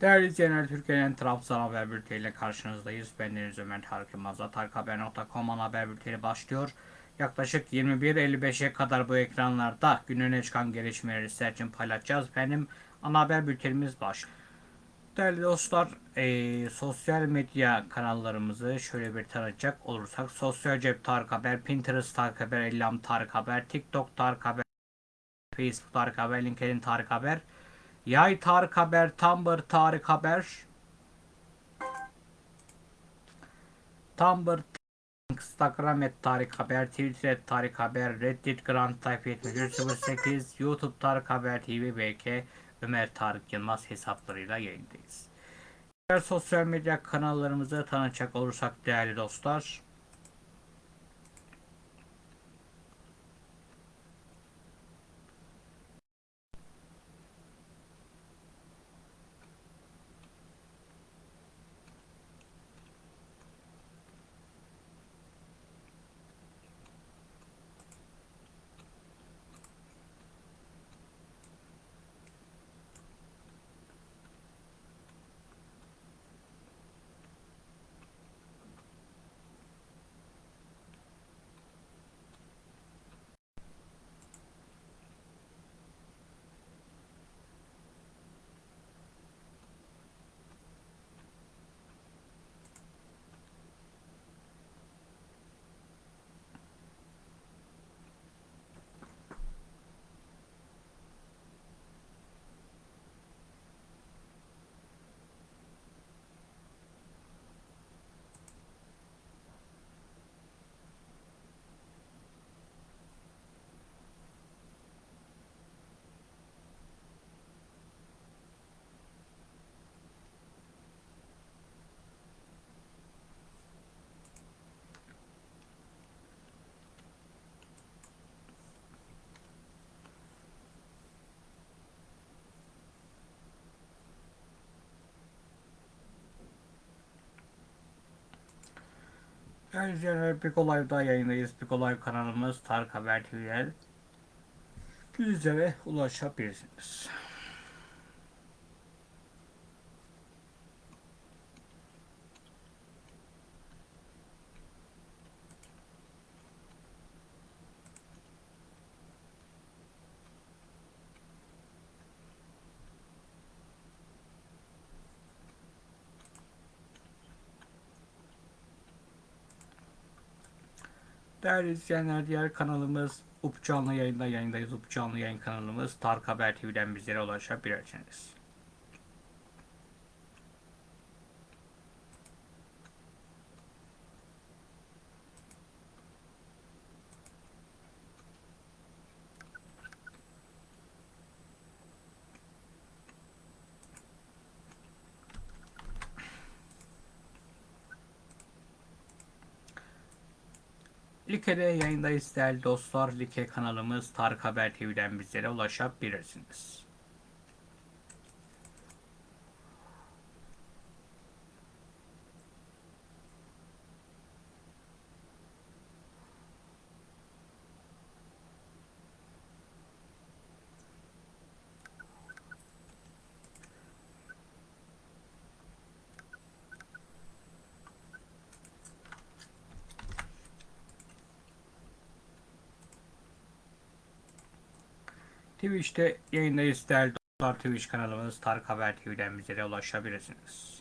Değerli izleyenler, Türkiye'nin Trabzon Haber Bülteni ile karşınızdayız. Ben Deniz Ömer Tarık Yılmaz'la Tarikhaber.com ana haber bülteni başlıyor. Yaklaşık 21.55'e kadar bu ekranlarda gününe çıkan gelişmeleri sizler için paylaşacağız. Benim ana haber bültenimiz başlıyor. Değerli dostlar, eee, sosyal medya kanallarımızı şöyle bir tanıtacak olursak. Sosyal Cep Tarık Haber, Pinterest Tarık Haber, Ellam Tarık Haber, TikTok Tarık Haber, Facebook Tarık Haber, LinkedIn Tarık Haber, Yay Tarık Haber, Tumblr Tarık Haber, Tumblr, Instagram et Tarık Haber, Twitter et Tarık Haber, Reddit Grand Type 7308, YouTube Tarık Haber TV, BK, Ömer Tarık Yılmaz hesaplarıyla yayındayız. Diğer sosyal medya kanallarımızı tanıtacak olursak değerli dostlar. İzleyenler, Piko Live'da yayındayız. Piko Live kanalımız Tarık Haber TV'den bizlere ulaşabilirsiniz. Değerli izleyenler, diğer kanalımız UP Canlı yayında yayındayız. UP Canlı yayın kanalımız Tarık Haber TV'den bizlere ulaşabilirsiniz. Like'de yayındayız değerli dostlar. Like kanalımız Tarık Haber TV'den bizlere ulaşabilirsiniz. Twitch'te yayındayız değerli dostlar. Twitch kanalımız Tarık Haber TV'den bizlere ulaşabilirsiniz.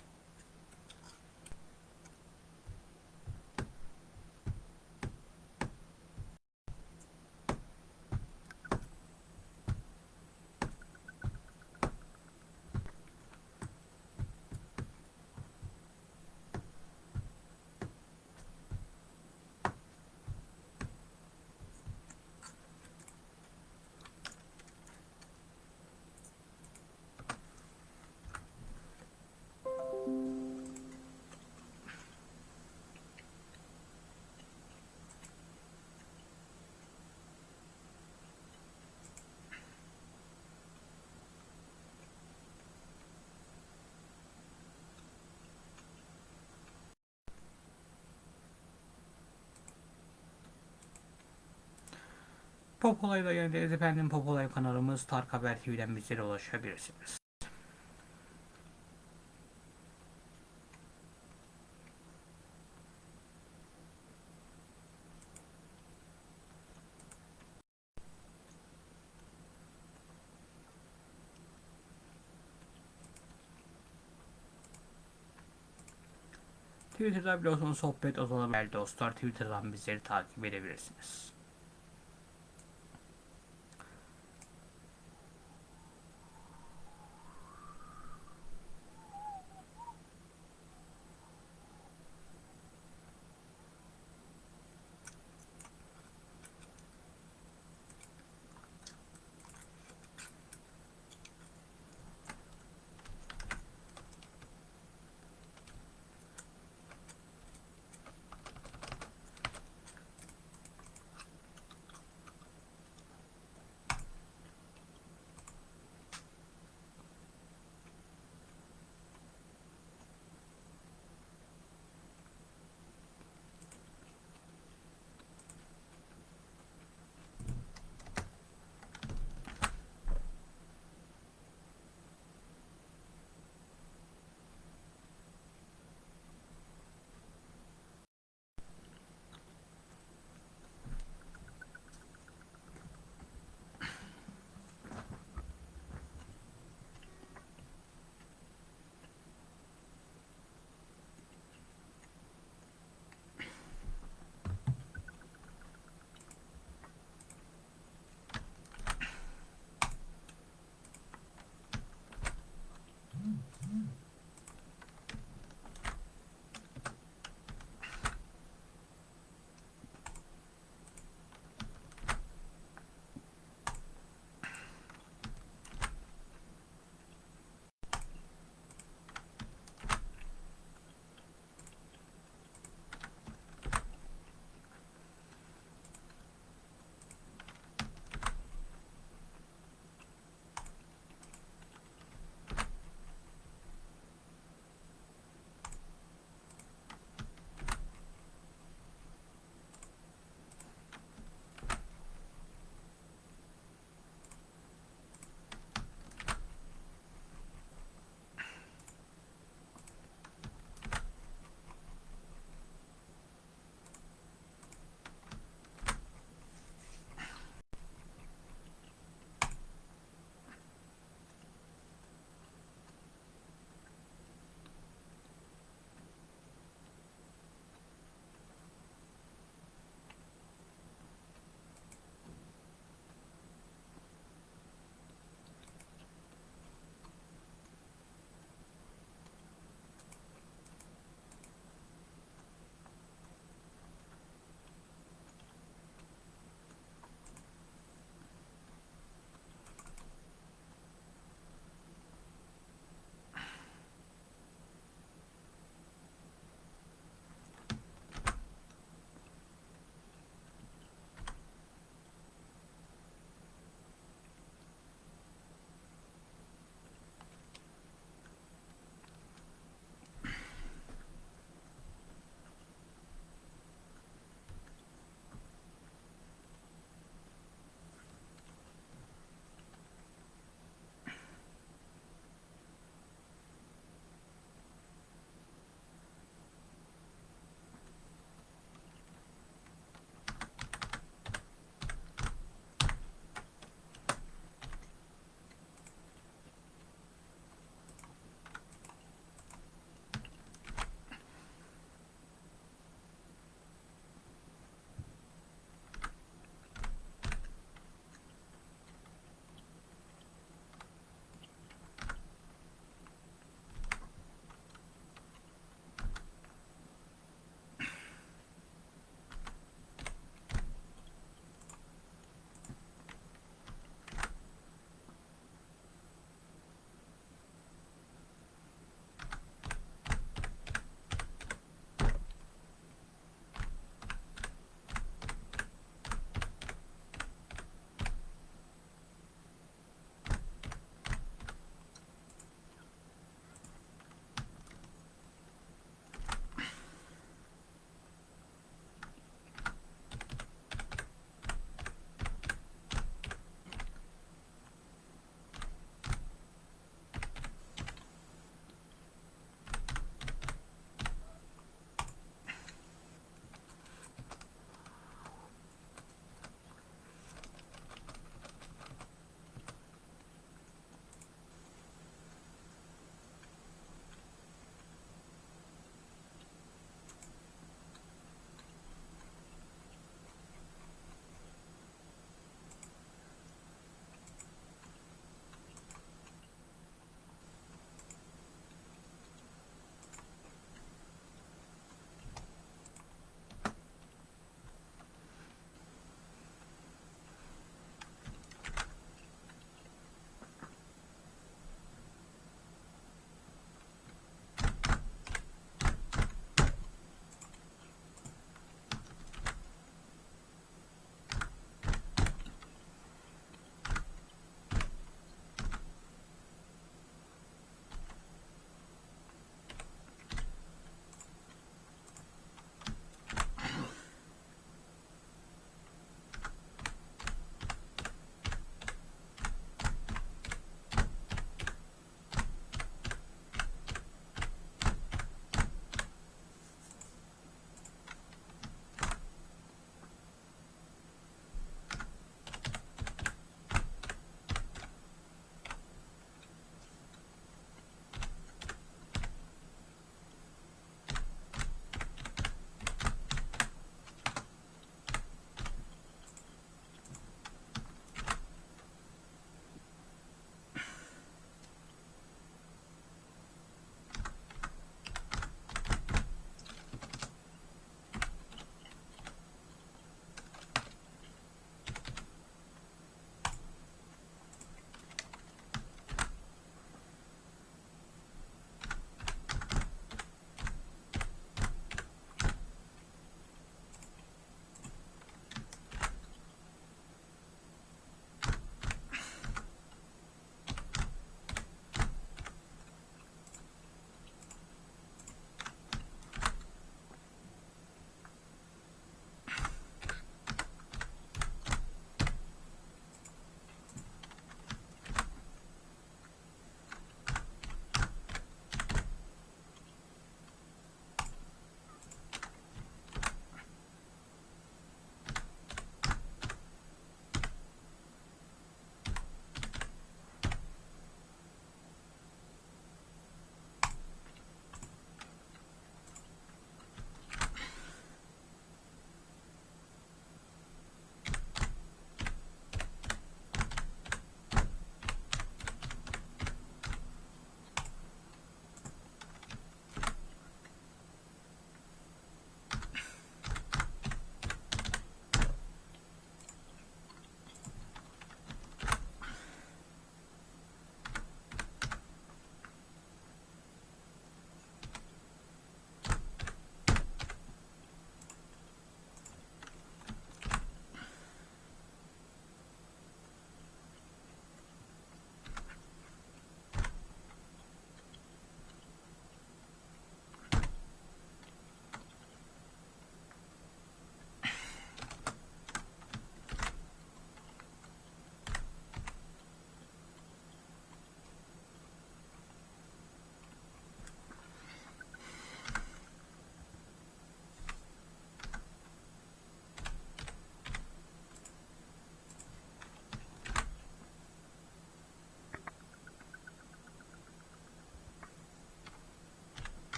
Pop Olay da geldi. Efendim Pop kanalımız Tark Haber TV'den bizlere ulaşabilirsiniz. Twitter'da biliyorsunuz sohbet odaları dostlar. Twitter'dan bizleri takip edebilirsiniz.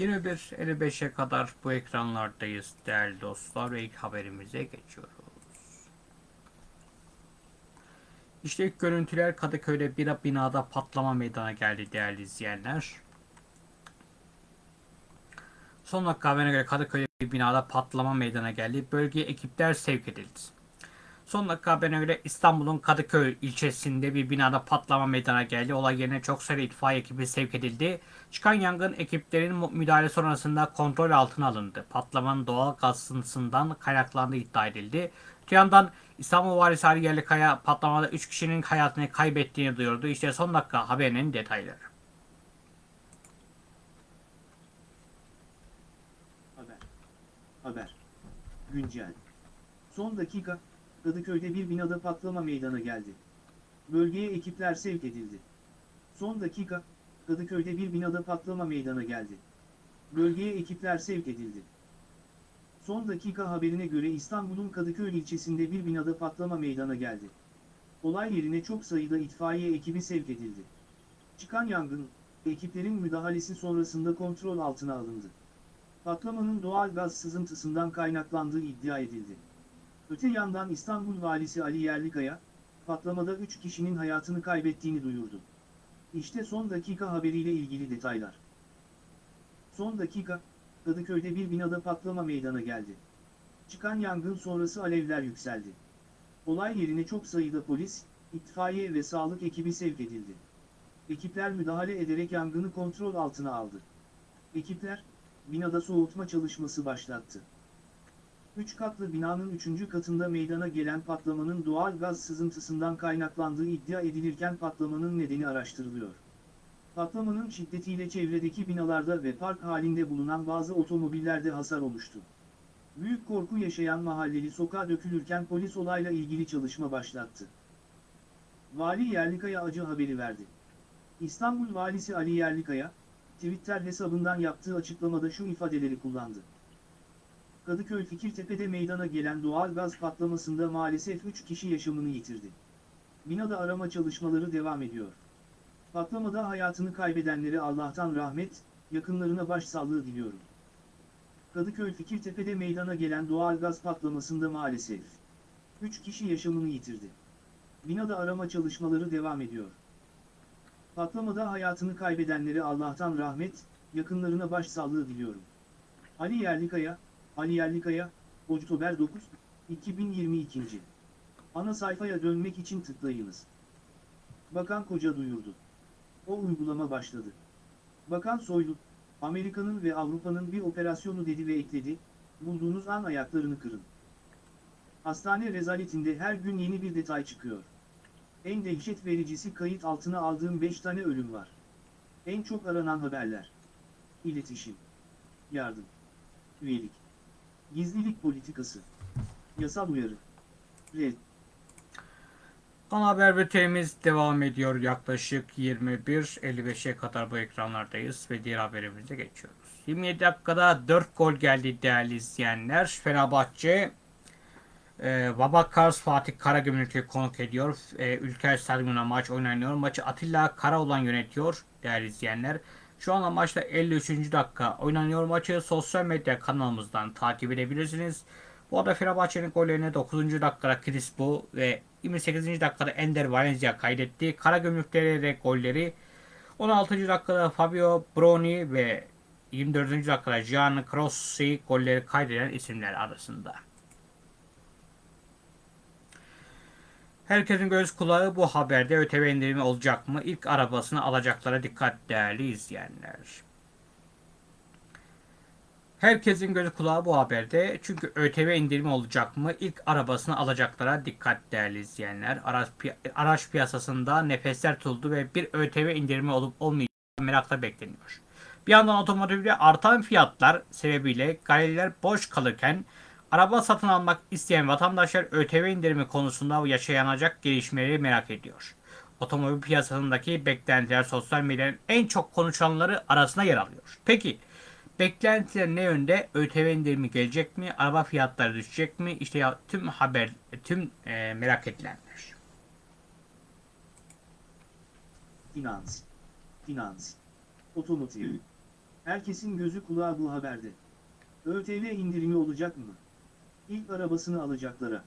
21.55'e kadar bu ekranlardayız değerli dostlar ve ilk haberimize geçiyoruz. İşte ilk görüntüler Kadıköy'de bir binada patlama meydana geldi değerli izleyenler. Son dakika haberine göre Kadıköy'de bir binada patlama meydana geldi. Bölgeye ekipler sevk edildi. Son dakika haberine göre İstanbul'un Kadıköy ilçesinde bir binada patlama meydana geldi. Olay yerine çok sayıda itfaiye ekibi sevk edildi. Çıkan yangın ekiplerin müdahale sonrasında kontrol altına alındı. Patlamanın doğal gaz sızıntısından kaynaklandığı iddia edildi. Öte yandan İstanbul Valisi Ali Yerlikaya patlamada 3 kişinin hayatını kaybettiğini duyurdu. İşte son dakika haberinin detayları. Haber. Haber. Güncel. Son dakika, Kadıköy'de bir binada patlama meydana geldi. Bölgeye ekipler sevk edildi. Son dakika, Kadıköy'de bir binada patlama meydana geldi. Bölgeye ekipler sevk edildi. Son dakika haberine göre İstanbul'un Kadıköy ilçesinde bir binada patlama meydana geldi. Olay yerine çok sayıda itfaiye ekibi sevk edildi. Çıkan yangın, ekiplerin müdahalesi sonrasında kontrol altına alındı. Patlamanın doğal gaz sızıntısından kaynaklandığı iddia edildi. Öte yandan İstanbul Valisi Ali Yerlikaya, patlamada 3 kişinin hayatını kaybettiğini duyurdu. İşte son dakika haberiyle ilgili detaylar. Son dakika, Kadıköy'de bir binada patlama meydana geldi. Çıkan yangın sonrası alevler yükseldi. Olay yerine çok sayıda polis, itfaiye ve sağlık ekibi sevk edildi. Ekipler müdahale ederek yangını kontrol altına aldı. Ekipler, binada soğutma çalışması başlattı. Üç katlı binanın üçüncü katında meydana gelen patlamanın doğal gaz sızıntısından kaynaklandığı iddia edilirken patlamanın nedeni araştırılıyor. Patlamanın şiddetiyle çevredeki binalarda ve park halinde bulunan bazı otomobillerde hasar oluştu. Büyük korku yaşayan mahalleli sokağa dökülürken polis olayla ilgili çalışma başlattı. Vali Yerlikaya acı haberi verdi. İstanbul Valisi Ali Yerlikaya, Twitter hesabından yaptığı açıklamada şu ifadeleri kullandı. Kadıköy Fikirtepe'de meydana gelen doğal gaz patlamasında maalesef 3 kişi yaşamını yitirdi. Binada arama çalışmaları devam ediyor. Patlamada hayatını kaybedenlere Allah'tan rahmet, yakınlarına başsağlığı diliyorum. Kadıköy Fikirtepe'de meydana gelen doğal gaz patlamasında maalesef 3 kişi yaşamını yitirdi. Binada arama çalışmaları devam ediyor. Patlamada hayatını kaybedenlere Allah'tan rahmet, yakınlarına başsağlığı diliyorum. Ali Yerlikaya, Ali Yerlikaya, Oktober 9, 2022. Ana sayfaya dönmek için tıklayınız. Bakan Koca duyurdu. O uygulama başladı. Bakan Soylu, Amerika'nın ve Avrupa'nın bir operasyonu dedi ve ekledi, bulduğunuz an ayaklarını kırın. Hastane rezaletinde her gün yeni bir detay çıkıyor. En dehşet vericisi kayıt altına aldığım 5 tane ölüm var. En çok aranan haberler. İletişim. Yardım. Üyelik. Gizlilik politikası. Yasal uyarı. Red. Ana haber bültenimiz devam ediyor. Yaklaşık 21.55'e kadar bu ekranlardayız ve diğer haberimize geçiyoruz. 27 dakikada 4 gol geldi değerli izleyenler. Fenerbahçe e, Babakars Fatih Karagümrük'ü konuk ediyor. E, Ülker Stadyumuna maç oynanıyor. Maçı Atilla Karaoğlan yönetiyor değerli izleyenler. Şu anda maçta 53. dakika oynanıyor. Maçı sosyal medya kanalımızdan takip edebilirsiniz. Bu arada Fenerbahçe'nin gollerini 9. dakikada Crispo ve 28. dakikada Ender Valencia kaydetti. Karagümrük'te de golleri 16. dakikada Fabio Broni ve 24. dakikada Gian Crossi golleri kaydeden isimler arasında. Herkesin göz kulağı bu haberde ÖTV indirimi olacak mı? İlk arabasını alacaklara dikkat değerli izleyenler. Herkesin gözü kulağı bu haberde. Çünkü ÖTV indirimi olacak mı? İlk arabasını alacaklara dikkat değerli izleyenler. Araç, pi- araç piyasasında nefesler tutuldu ve bir ÖTV indirimi olup olmayacağı merakla bekleniyor. Bir yandan otomotivde artan fiyatlar sebebiyle galeriler boş kalırken araba satın almak isteyen vatandaşlar ÖTV indirimi konusunda yaşanacak gelişmeleri merak ediyor. Otomobil piyasasındaki beklentiler sosyal medyanın en çok konuşulanları arasında yer alıyor. Peki Beklentiler ne yönde? ÖTV indirimi gelecek mi? Araba fiyatları düşecek mi? İşte ya, tüm haber, tüm e, merak edilenler. Finans. Finans. Otomotiv. Herkesin gözü kulağı bu haberde. ÖTV indirimi olacak mı? İlk arabasını alacaklara.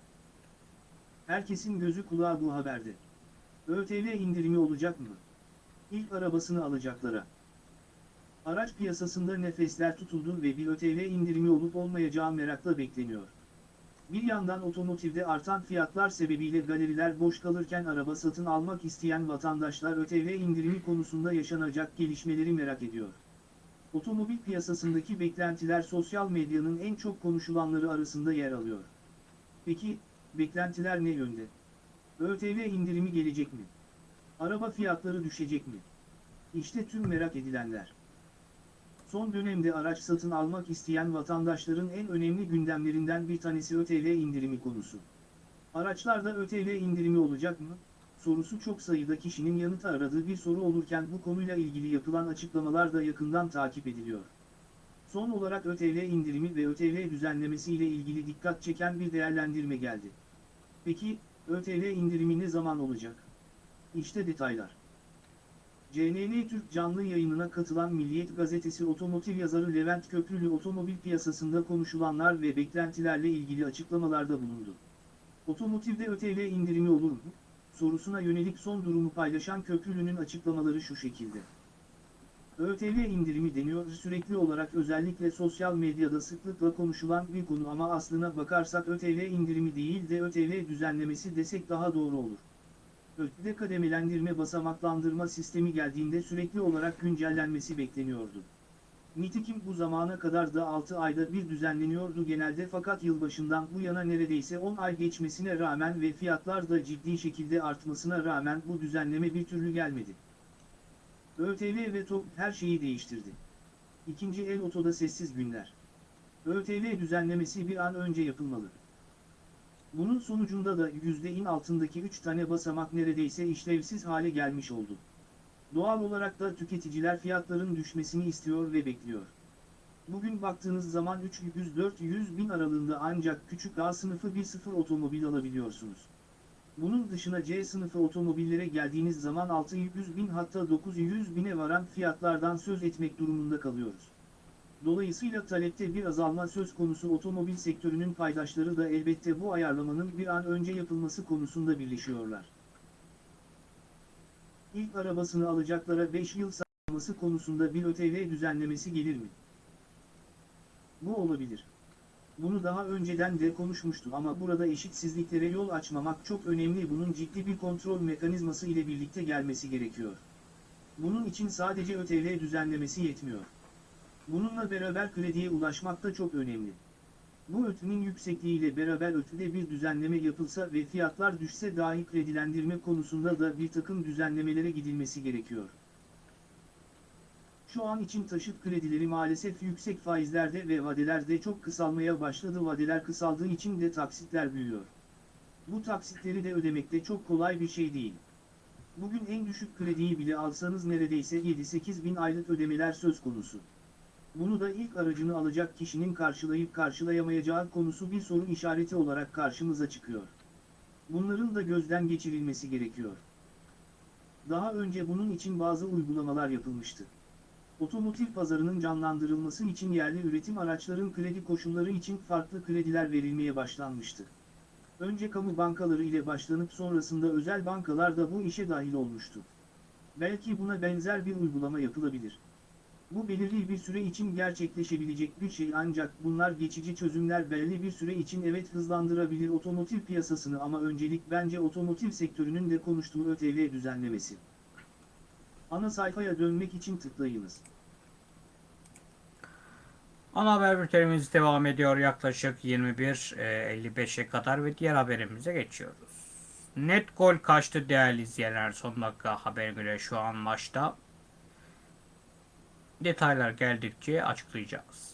Herkesin gözü kulağı bu haberde. ÖTV indirimi olacak mı? İlk arabasını alacaklara. Araç piyasasında nefesler tutuldu ve bir ÖTV indirimi olup olmayacağı merakla bekleniyor. Bir yandan otomotivde artan fiyatlar sebebiyle galeriler boş kalırken araba satın almak isteyen vatandaşlar ÖTV indirimi konusunda yaşanacak gelişmeleri merak ediyor. Otomobil piyasasındaki beklentiler sosyal medyanın en çok konuşulanları arasında yer alıyor. Peki, beklentiler ne yönde? ÖTV indirimi gelecek mi? Araba fiyatları düşecek mi? İşte tüm merak edilenler. Son dönemde araç satın almak isteyen vatandaşların en önemli gündemlerinden bir tanesi ÖTV indirimi konusu. Araçlarda ÖTV indirimi olacak mı? Sorusu çok sayıda kişinin yanıt aradığı bir soru olurken bu konuyla ilgili yapılan açıklamalar da yakından takip ediliyor. Son olarak ÖTV indirimi ve ÖTV düzenlemesi ile ilgili dikkat çeken bir değerlendirme geldi. Peki, ÖTV indirimi ne zaman olacak? İşte detaylar. CNN Türk canlı yayınına katılan Milliyet Gazetesi otomotiv yazarı Levent Köprülü otomobil piyasasında konuşulanlar ve beklentilerle ilgili açıklamalarda bulundu. Otomotivde ÖTV indirimi olur mu? Sorusuna yönelik son durumu paylaşan Köprülü'nün açıklamaları şu şekilde. ÖTV indirimi deniyor sürekli olarak özellikle sosyal medyada sıklıkla konuşulan bir konu ama aslına bakarsak ÖTV indirimi değil de ÖTV düzenlemesi desek daha doğru olur. ÖTV kademelendirme basamaklandırma sistemi geldiğinde sürekli olarak güncellenmesi bekleniyordu. Nitekim bu zamana kadar da 6 ayda bir düzenleniyordu genelde fakat yılbaşından bu yana neredeyse 10 ay geçmesine rağmen ve fiyatlar da ciddi şekilde artmasına rağmen bu düzenleme bir türlü gelmedi. ÖTV ve TOP her şeyi değiştirdi. İkinci el otoda sessiz günler. ÖTV düzenlemesi bir an önce yapılmalı. Bunun sonucunda da %in altındaki 3 tane basamak neredeyse işlevsiz hale gelmiş oldu. Doğal olarak da tüketiciler fiyatların düşmesini istiyor ve bekliyor. Bugün baktığınız zaman 300-400 bin aralığında ancak küçük A sınıfı 1.0 otomobil alabiliyorsunuz. Bunun dışına C sınıfı otomobillere geldiğiniz zaman 600 bin hatta 900 bine varan fiyatlardan söz etmek durumunda kalıyoruz. Dolayısıyla talepte bir azalma söz konusu otomobil sektörünün paydaşları da elbette bu ayarlamanın bir an önce yapılması konusunda birleşiyorlar. İlk arabasını alacaklara 5 yıl sağlaması konusunda bir ÖTV düzenlemesi gelir mi? Bu olabilir. Bunu daha önceden de konuşmuştum ama burada eşitsizliklere yol açmamak çok önemli bunun ciddi bir kontrol mekanizması ile birlikte gelmesi gerekiyor. Bunun için sadece ÖTV düzenlemesi yetmiyor. Bununla beraber krediye ulaşmak da çok önemli. Bu ötünün yüksekliğiyle beraber ötüde bir düzenleme yapılsa ve fiyatlar düşse dahi kredilendirme konusunda da bir takım düzenlemelere gidilmesi gerekiyor. Şu an için taşıt kredileri maalesef yüksek faizlerde ve vadelerde çok kısalmaya başladı. Vadeler kısaldığı için de taksitler büyüyor. Bu taksitleri de ödemekte çok kolay bir şey değil. Bugün en düşük krediyi bile alsanız neredeyse 7-8 bin aylık ödemeler söz konusu. Bunu da ilk aracını alacak kişinin karşılayıp karşılayamayacağı konusu bir sorun işareti olarak karşımıza çıkıyor. Bunların da gözden geçirilmesi gerekiyor. Daha önce bunun için bazı uygulamalar yapılmıştı. Otomotiv pazarının canlandırılması için yerli üretim araçların kredi koşulları için farklı krediler verilmeye başlanmıştı. Önce kamu bankaları ile başlanıp sonrasında özel bankalar da bu işe dahil olmuştu. Belki buna benzer bir uygulama yapılabilir. Bu belirli bir süre için gerçekleşebilecek bir şey ancak bunlar geçici çözümler belirli bir süre için evet hızlandırabilir otomotiv piyasasını ama öncelik bence otomotiv sektörünün de konuştuğu ÖTV düzenlemesi. Ana sayfaya dönmek için tıklayınız. Ana haber bültenimiz devam ediyor yaklaşık 21.55'e kadar ve diğer haberimize geçiyoruz. Net gol kaçtı değerli izleyenler son dakika haber göre şu an maçta. Detaylar geldikçe açıklayacağız.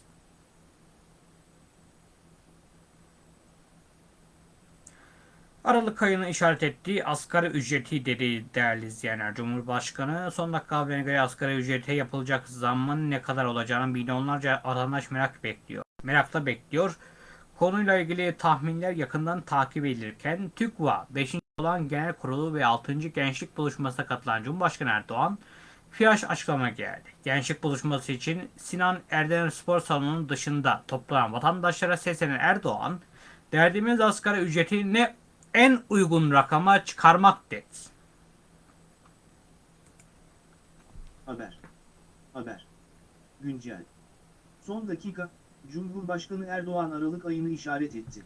Aralık ayını işaret ettiği asgari ücreti dedi değerli izleyenler. Cumhurbaşkanı son dakika haberine göre asgari ücrete yapılacak zammın ne kadar olacağını milyonlarca vatandaş merak bekliyor. Merakla bekliyor. Konuyla ilgili tahminler yakından takip edilirken TÜKVA 5. olan genel kurulu ve 6. gençlik buluşmasına katılan Cumhurbaşkanı Erdoğan Fiyaş açıklama geldi. Gençlik buluşması için Sinan Erdem Spor Salonu'nun dışında toplanan vatandaşlara seslenen Erdoğan, derdimiz asgari ücreti ne en uygun rakama çıkarmak dedi. Haber. Haber. Güncel. Son dakika, Cumhurbaşkanı Erdoğan Aralık ayını işaret etti.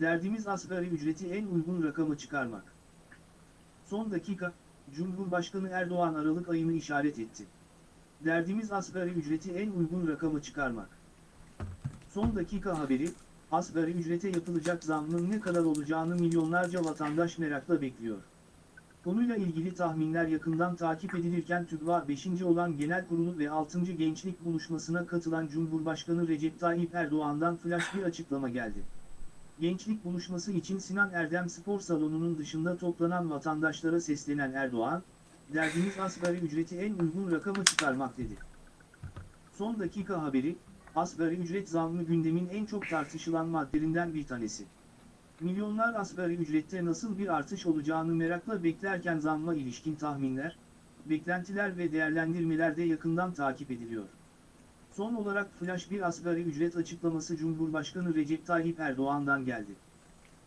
Derdimiz asgari ücreti en uygun rakama çıkarmak. Son dakika, Cumhurbaşkanı Erdoğan Aralık ayını işaret etti. Derdimiz asgari ücreti en uygun rakama çıkarmak. Son dakika haberi, asgari ücrete yapılacak zammın ne kadar olacağını milyonlarca vatandaş merakla bekliyor. Konuyla ilgili tahminler yakından takip edilirken TÜGVA 5. olan Genel Kurulu ve 6. Gençlik Buluşması'na katılan Cumhurbaşkanı Recep Tayyip Erdoğan'dan flash bir açıklama geldi. Gençlik buluşması için Sinan Erdem Spor Salonu'nun dışında toplanan vatandaşlara seslenen Erdoğan, derdimiz asgari ücreti en uygun rakama çıkarmak dedi. Son dakika haberi, asgari ücret zammı gündemin en çok tartışılan maddelerinden bir tanesi. Milyonlar asgari ücrette nasıl bir artış olacağını merakla beklerken zamma ilişkin tahminler, beklentiler ve değerlendirmeler de yakından takip ediliyor. Son olarak flash bir asgari ücret açıklaması Cumhurbaşkanı Recep Tayyip Erdoğan'dan geldi.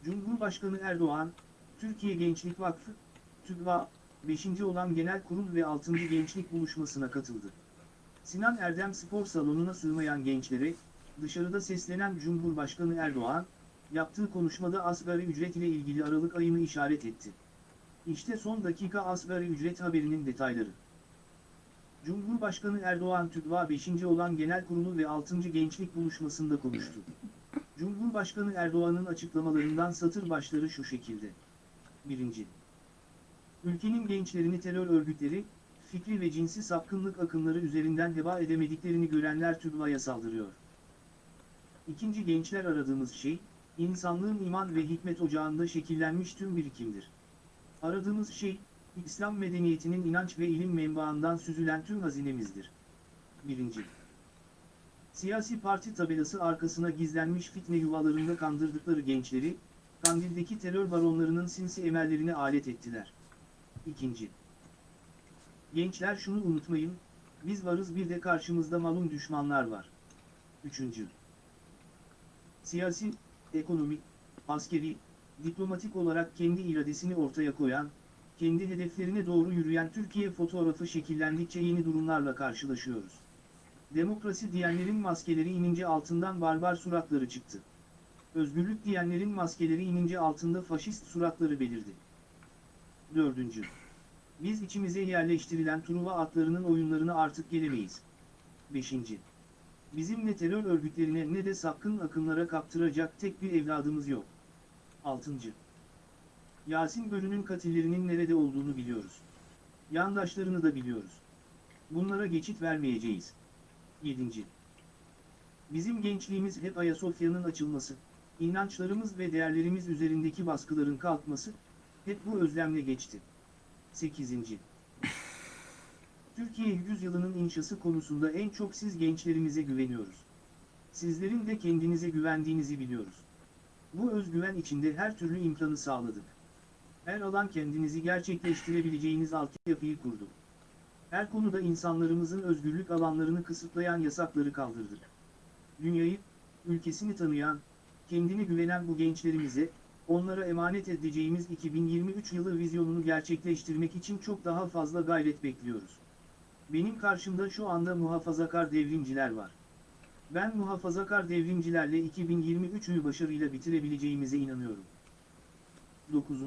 Cumhurbaşkanı Erdoğan, Türkiye Gençlik Vakfı, TÜGVA, 5. olan Genel Kurul ve 6. Gençlik Buluşması'na katıldı. Sinan Erdem Spor Salonu'na sığmayan gençlere, dışarıda seslenen Cumhurbaşkanı Erdoğan, yaptığı konuşmada asgari ücret ile ilgili Aralık ayını işaret etti. İşte son dakika asgari ücret haberinin detayları. Cumhurbaşkanı Erdoğan TÜGVA 5. olan Genel Kurulu ve 6. Gençlik Buluşması'nda konuştu. Cumhurbaşkanı Erdoğan'ın açıklamalarından satır başları şu şekilde. 1. Ülkenin gençlerini terör örgütleri, fikri ve cinsi sapkınlık akımları üzerinden heba edemediklerini görenler TÜGVA'ya saldırıyor. İkinci gençler aradığımız şey, insanlığın iman ve hikmet ocağında şekillenmiş tüm birikimdir. Aradığımız şey, İslam medeniyetinin inanç ve ilim menbaından süzülen tüm hazinemizdir. 1. Siyasi parti tabelası arkasına gizlenmiş fitne yuvalarında kandırdıkları gençleri, Kandil'deki terör baronlarının sinsi emellerine alet ettiler. 2. Gençler şunu unutmayın, biz varız bir de karşımızda malum düşmanlar var. 3. Siyasi, ekonomik, askeri, diplomatik olarak kendi iradesini ortaya koyan, kendi hedeflerine doğru yürüyen Türkiye fotoğrafı şekillendikçe yeni durumlarla karşılaşıyoruz. Demokrasi diyenlerin maskeleri inince altından barbar suratları çıktı. Özgürlük diyenlerin maskeleri inince altında faşist suratları belirdi. 4. Biz içimize yerleştirilen Truva atlarının oyunlarına artık gelemeyiz. 5. Bizim ne terör örgütlerine ne de sapkın akımlara kaptıracak tek bir evladımız yok. 6. Yasin Bölü'nün katillerinin nerede olduğunu biliyoruz. Yandaşlarını da biliyoruz. Bunlara geçit vermeyeceğiz. 7. Bizim gençliğimiz hep Ayasofya'nın açılması, inançlarımız ve değerlerimiz üzerindeki baskıların kalkması, hep bu özlemle geçti. 8. Türkiye yüzyılının inşası konusunda en çok siz gençlerimize güveniyoruz. Sizlerin de kendinize güvendiğinizi biliyoruz. Bu özgüven içinde her türlü imkanı sağladık. Her alan kendinizi gerçekleştirebileceğiniz altyapıyı kurdu. Her konuda insanlarımızın özgürlük alanlarını kısıtlayan yasakları kaldırdık. Dünyayı, ülkesini tanıyan, kendine güvenen bu gençlerimize, onlara emanet edeceğimiz 2023 yılı vizyonunu gerçekleştirmek için çok daha fazla gayret bekliyoruz. Benim karşımda şu anda muhafazakar devrimciler var. Ben muhafazakar devrimcilerle 2023'ü başarıyla bitirebileceğimize inanıyorum. 9.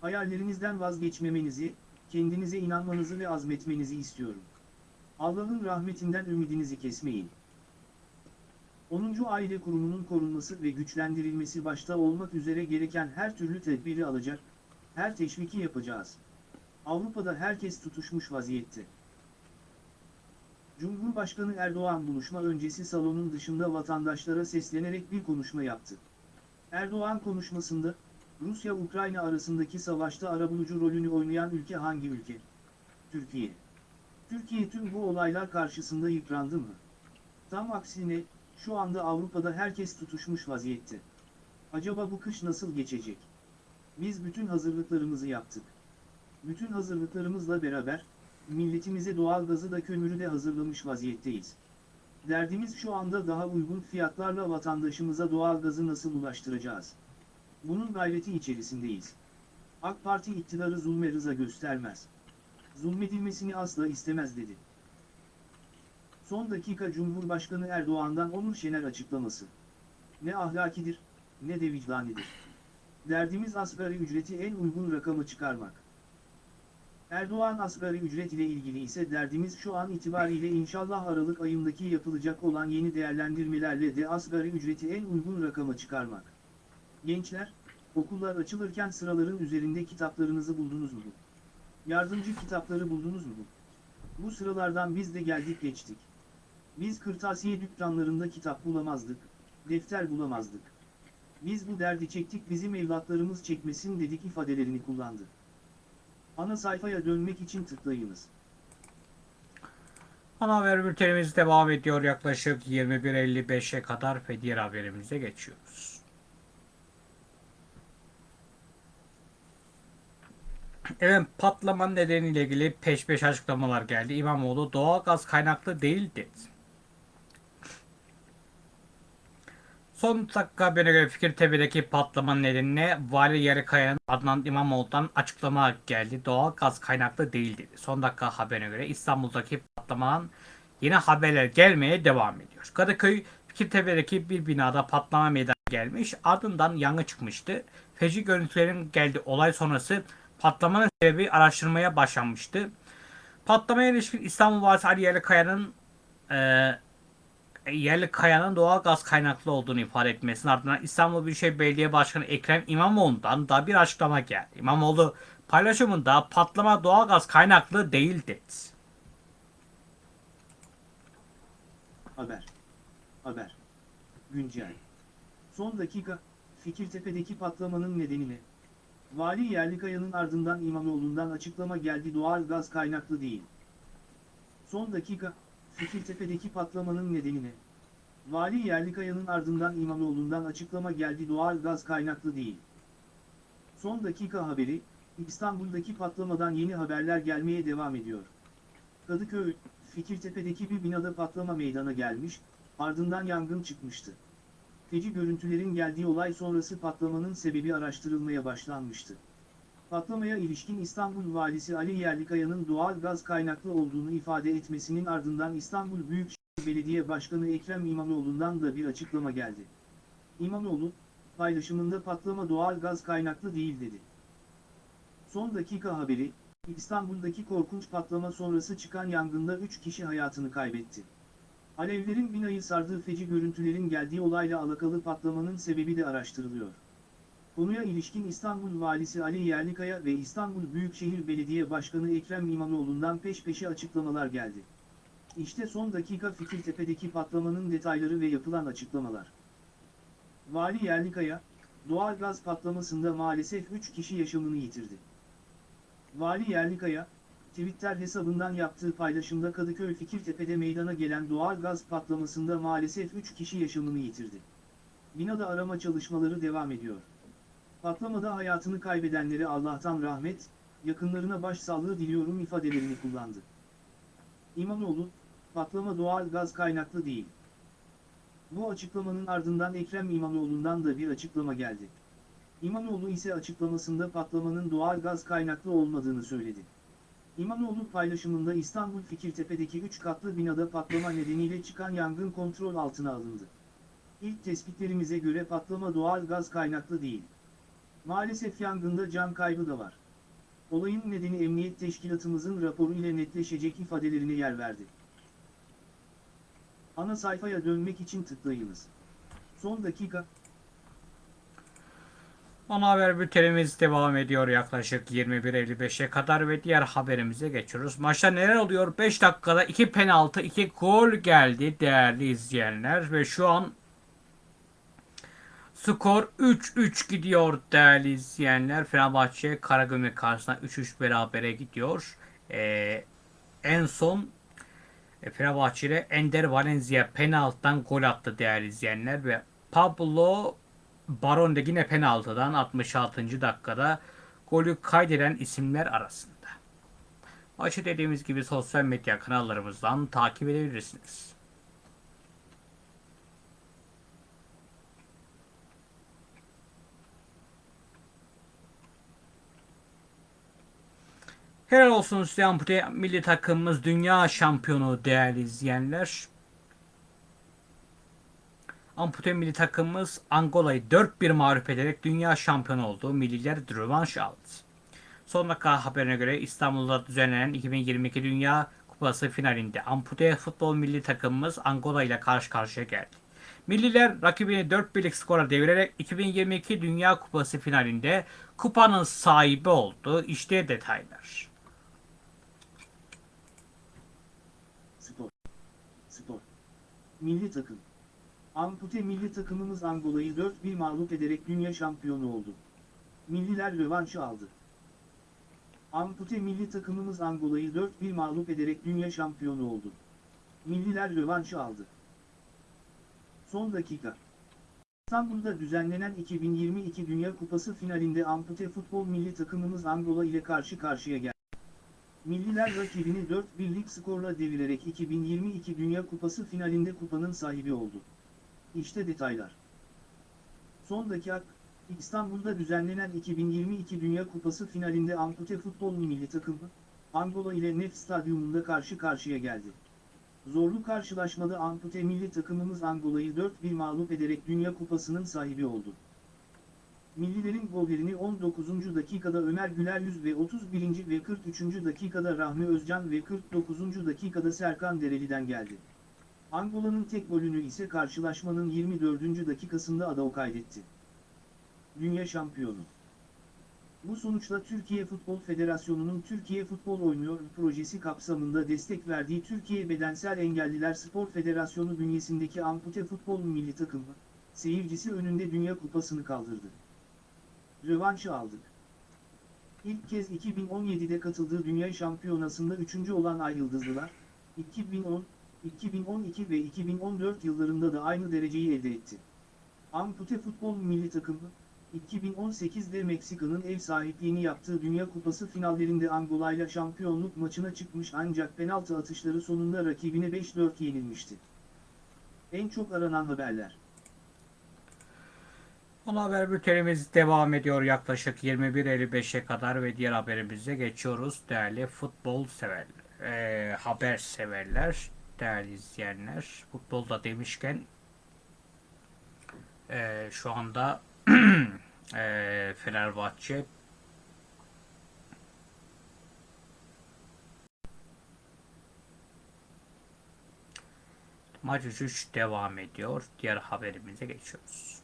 Hayallerinizden vazgeçmemenizi, kendinize inanmanızı ve azmetmenizi istiyorum. Allah'ın rahmetinden ümidinizi kesmeyin. 10. Aile kurumunun korunması ve güçlendirilmesi başta olmak üzere gereken her türlü tedbiri alacak, her teşviki yapacağız. Avrupa'da herkes tutuşmuş vaziyette. Cumhurbaşkanı Erdoğan buluşma öncesi salonun dışında vatandaşlara seslenerek bir konuşma yaptı. Erdoğan konuşmasında, Rusya-Ukrayna arasındaki savaşta arabulucu rolünü oynayan ülke hangi ülke? Türkiye. Türkiye tüm bu olaylar karşısında yıprandı mı? Tam aksine, şu anda Avrupa'da herkes tutuşmuş vaziyette. Acaba bu kış nasıl geçecek? Biz bütün hazırlıklarımızı yaptık. Bütün hazırlıklarımızla beraber, milletimize doğalgazı da kömürü de hazırlamış vaziyetteyiz. Derdimiz şu anda daha uygun fiyatlarla vatandaşımıza doğalgazı nasıl ulaştıracağız? Bunun gayreti içerisindeyiz. AK Parti iktidarı zulme rıza göstermez. Zulmedilmesini asla istemez dedi. Son dakika Cumhurbaşkanı Erdoğan'dan Onur Şener açıklaması. Ne ahlakidir, ne de vicdanidir. Derdimiz asgari ücreti en uygun rakama çıkarmak. Erdoğan asgari ücret ile ilgili ise derdimiz şu an itibariyle inşallah Aralık ayındaki yapılacak olan yeni değerlendirmelerle de asgari ücreti en uygun rakama çıkarmak. Gençler, okullar açılırken sıraların üzerinde kitaplarınızı buldunuz mu? Yardımcı kitapları buldunuz mu? Bu sıralardan biz de geldik geçtik. Biz kırtasiye dükkanlarında kitap bulamazdık, defter bulamazdık. Biz bu derdi çektik bizim evlatlarımız çekmesin dedik ifadelerini kullandı. Ana sayfaya dönmek için tıklayınız. Ana haber bültenimiz devam ediyor. Yaklaşık 21.55'e kadar ve diğer haberimize geçiyoruz. Evet patlamanın nedeniyle ilgili peş peşe açıklamalar geldi. İmamoğlu doğalgaz kaynaklı değil dedi. Son dakika haberine göre Fikirtepe'deki patlamanın nedeniyle Vali Yarıkaya'nın Adnan İmamoğlu'dan açıklama geldi. Doğal gaz kaynaklı değil dedi. Son dakika haberine göre İstanbul'daki patlamanın yeni haberler gelmeye devam ediyor. Kadıköy Fikirtepe'deki bir binada patlama meydana gelmiş. Ardından yangın çıkmıştı. Feci görüntülerin geldi olay sonrası patlamanın sebebi araştırmaya başlanmıştı. Patlamaya ilişkin İstanbul Valisi Ali Yerlikaya'nın eee yerli kayanın doğal gaz kaynaklı olduğunu ifade etmesinin ardından İstanbul Büyükşehir Belediye Başkanı Ekrem İmamoğlu'ndan da bir açıklama geldi. İmamoğlu paylaşımında patlama doğal gaz kaynaklı değil dedi. Haber. Haber. Güncel. Son dakika, Fikirtepe'deki patlamanın nedeni ne? Vali Yerlikaya'nın ardından İmamoğlu'ndan açıklama geldi doğal gaz kaynaklı değil. Son dakika, Fikirtepe'deki patlamanın nedeni ne? Vali Yerlikaya'nın ardından İmamoğlu'ndan açıklama geldi doğal gaz kaynaklı değil. Son dakika haberi, İstanbul'daki patlamadan yeni haberler gelmeye devam ediyor. Kadıköy, Fikirtepe'deki bir binada patlama meydana gelmiş, ardından yangın çıkmıştı. Feci görüntülerin geldiği olay sonrası patlamanın sebebi araştırılmaya başlanmıştı. Patlamaya ilişkin İstanbul Valisi Ali Yerlikaya'nın doğal gaz kaynaklı olduğunu ifade etmesinin ardından İstanbul Büyükşehir Belediye Başkanı Ekrem İmamoğlu'ndan da bir açıklama geldi. İmamoğlu, paylaşımında patlama doğal gaz kaynaklı değil dedi. Son dakika haberi, İstanbul'daki korkunç patlama sonrası çıkan yangında 3 kişi hayatını kaybetti. Alevlerin binayı sardığı feci görüntülerin geldiği olayla alakalı patlamanın sebebi de araştırılıyor. Konuya ilişkin İstanbul Valisi Ali Yerlikaya ve İstanbul Büyükşehir Belediye Başkanı Ekrem İmamoğlu'ndan peş peşe açıklamalar geldi. İşte son dakika Fikirtepe'deki patlamanın detayları ve yapılan açıklamalar. Vali Yerlikaya, doğal gaz patlamasında maalesef 3 kişi yaşamını yitirdi. Vali Yerlikaya, Twitter hesabından yaptığı paylaşımda Kadıköy Fikirtepe'de meydana gelen doğal gaz patlamasında maalesef 3 kişi yaşamını yitirdi. Binada arama çalışmaları devam ediyor. Patlamada hayatını kaybedenlere Allah'tan rahmet, yakınlarına başsağlığı diliyorum ifadelerini kullandı. İmamoğlu, patlama doğal gaz kaynaklı değil. Bu açıklamanın ardından Ekrem İmamoğlu'ndan da bir açıklama geldi. İmamoğlu ise açıklamasında patlamanın doğal gaz kaynaklı olmadığını söyledi. İmamoğlu paylaşımında İstanbul Fikirtepe'deki 3 katlı binada patlama nedeniyle çıkan yangın kontrol altına alındı. İlk tespitlerimize göre patlama doğal gaz kaynaklı değil. Maalesef yangında can kaybı da var. Olayın nedeni emniyet teşkilatımızın raporu ile netleşecek ifadelerine yer verdi. Ana sayfaya dönmek için tıklayınız. Son dakika, Ana haber bültenimiz devam ediyor yaklaşık 21.55'e kadar ve diğer haberimize geçiyoruz. Maçta neler oluyor? 5 dakikada 2 penaltı 2 gol geldi değerli izleyenler ve şu an skor 3-3 gidiyor değerli izleyenler. Fenerbahçe Karagümrük karşısında 3-3 berabere gidiyor. Ee, en son e, Fenerbahçe Ender Valencia penaltıdan gol attı değerli izleyenler ve Pablo Baron de yine penaltıdan 66. dakikada golü kaydeden isimler arasında. Maçı dediğimiz gibi sosyal medya kanallarımızdan takip edebilirsiniz. Helal olsun ampute milli takımımız dünya şampiyonu değerli izleyenler. Ampute milli takımımız Angola'yı 4-1 mağlup ederek dünya şampiyonu oldu. Milliler rövanş aldı. Son dakika haberine göre İstanbul'da düzenlenen 2022 Dünya Kupası finalinde ampute futbol milli takımımız Angola ile karşı karşıya geldi. Milliler rakibini 4-1'lik skora devirerek 2022 Dünya Kupası finalinde kupanın sahibi oldu. İşte detaylar. Spor. Spor. Milli takım. Ampute milli takımımız Angola'yı 4-1 mağlup ederek dünya şampiyonu oldu. Milliler rövanşı aldı. Ampute milli takımımız Angola'yı 4-1 mağlup ederek dünya şampiyonu oldu. Milliler rövanşı aldı. Son dakika. İstanbul'da düzenlenen 2022 Dünya Kupası finalinde ampute futbol milli takımımız Angola ile karşı karşıya geldi. Milliler rakibini 4-1'lik skorla devirerek 2022 Dünya Kupası finalinde kupanın sahibi oldu. İşte detaylar. Son dakika, İstanbul'da düzenlenen 2022 Dünya Kupası finalinde ampute futbol milli takımı, Angola ile Nef Stadyumunda karşı karşıya geldi. Zorlu karşılaşmada ampute milli takımımız Angola'yı 4-1 mağlup ederek Dünya Kupası'nın sahibi oldu. Millilerin gollerini 19. dakikada Ömer Güler Yüz ve 31. ve 43. dakikada Rahmi Özcan ve 49. dakikada Serkan Dereli'den geldi. Angola'nın tek golünü ise karşılaşmanın 24. dakikasında Adao kaydetti. Dünya şampiyonu. Bu sonuçla Türkiye Futbol Federasyonu'nun Türkiye Futbol Oynuyor projesi kapsamında destek verdiği Türkiye Bedensel Engelliler Spor Federasyonu bünyesindeki ampute futbol milli takımı, seyircisi önünde Dünya Kupası'nı kaldırdı. Rövanşı aldık. İlk kez 2017'de katıldığı Dünya Şampiyonası'nda üçüncü olan Ay Yıldızlılar, 2010, 2012 ve 2014 yıllarında da aynı dereceyi elde etti. Ampute futbol milli takımı, 2018'de Meksika'nın ev sahipliğini yaptığı Dünya Kupası finallerinde Angola'yla şampiyonluk maçına çıkmış ancak penaltı atışları sonunda rakibine 5-4 yenilmişti. En çok aranan haberler. Ana haber bültenimiz devam ediyor yaklaşık 21.55'e kadar ve diğer haberimize geçiyoruz değerli futbol severler, eee, haber severler, değerli izleyenler. Futbolda demişken eee, şu anda eee, Fenerbahçe maç 3 devam ediyor. Diğer haberimize geçiyoruz.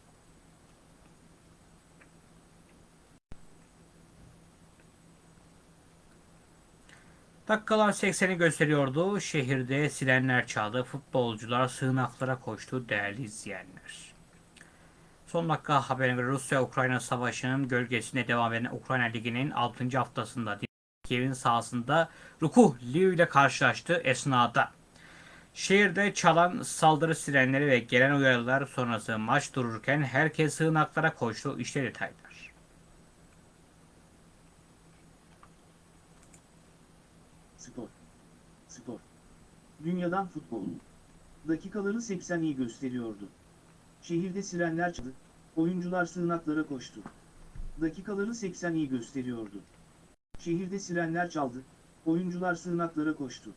Dakikalar 80'i gösteriyordu. Şehirde sirenler çaldı. Futbolcular sığınaklara koştu değerli izleyenler. Son dakika haberine göre Rusya-Ukrayna savaşının gölgesinde devam eden Ukrayna Ligi'nin 6. haftasında Kiev'in sahasında Rukuh Lviv ile karşılaştı esnada. Şehirde çalan saldırı sirenleri ve gelen uyarılar sonrası maç dururken herkes sığınaklara koştu. İşte detaylar. Spor. Spor. Dünyadan futbol. Dakikaları 80 iyi gösteriyordu. Şehirde sirenler çaldı, oyuncular sığınaklara koştu. Dakikaları 80 iyi gösteriyordu. Şehirde sirenler çaldı, oyuncular sığınaklara koştu.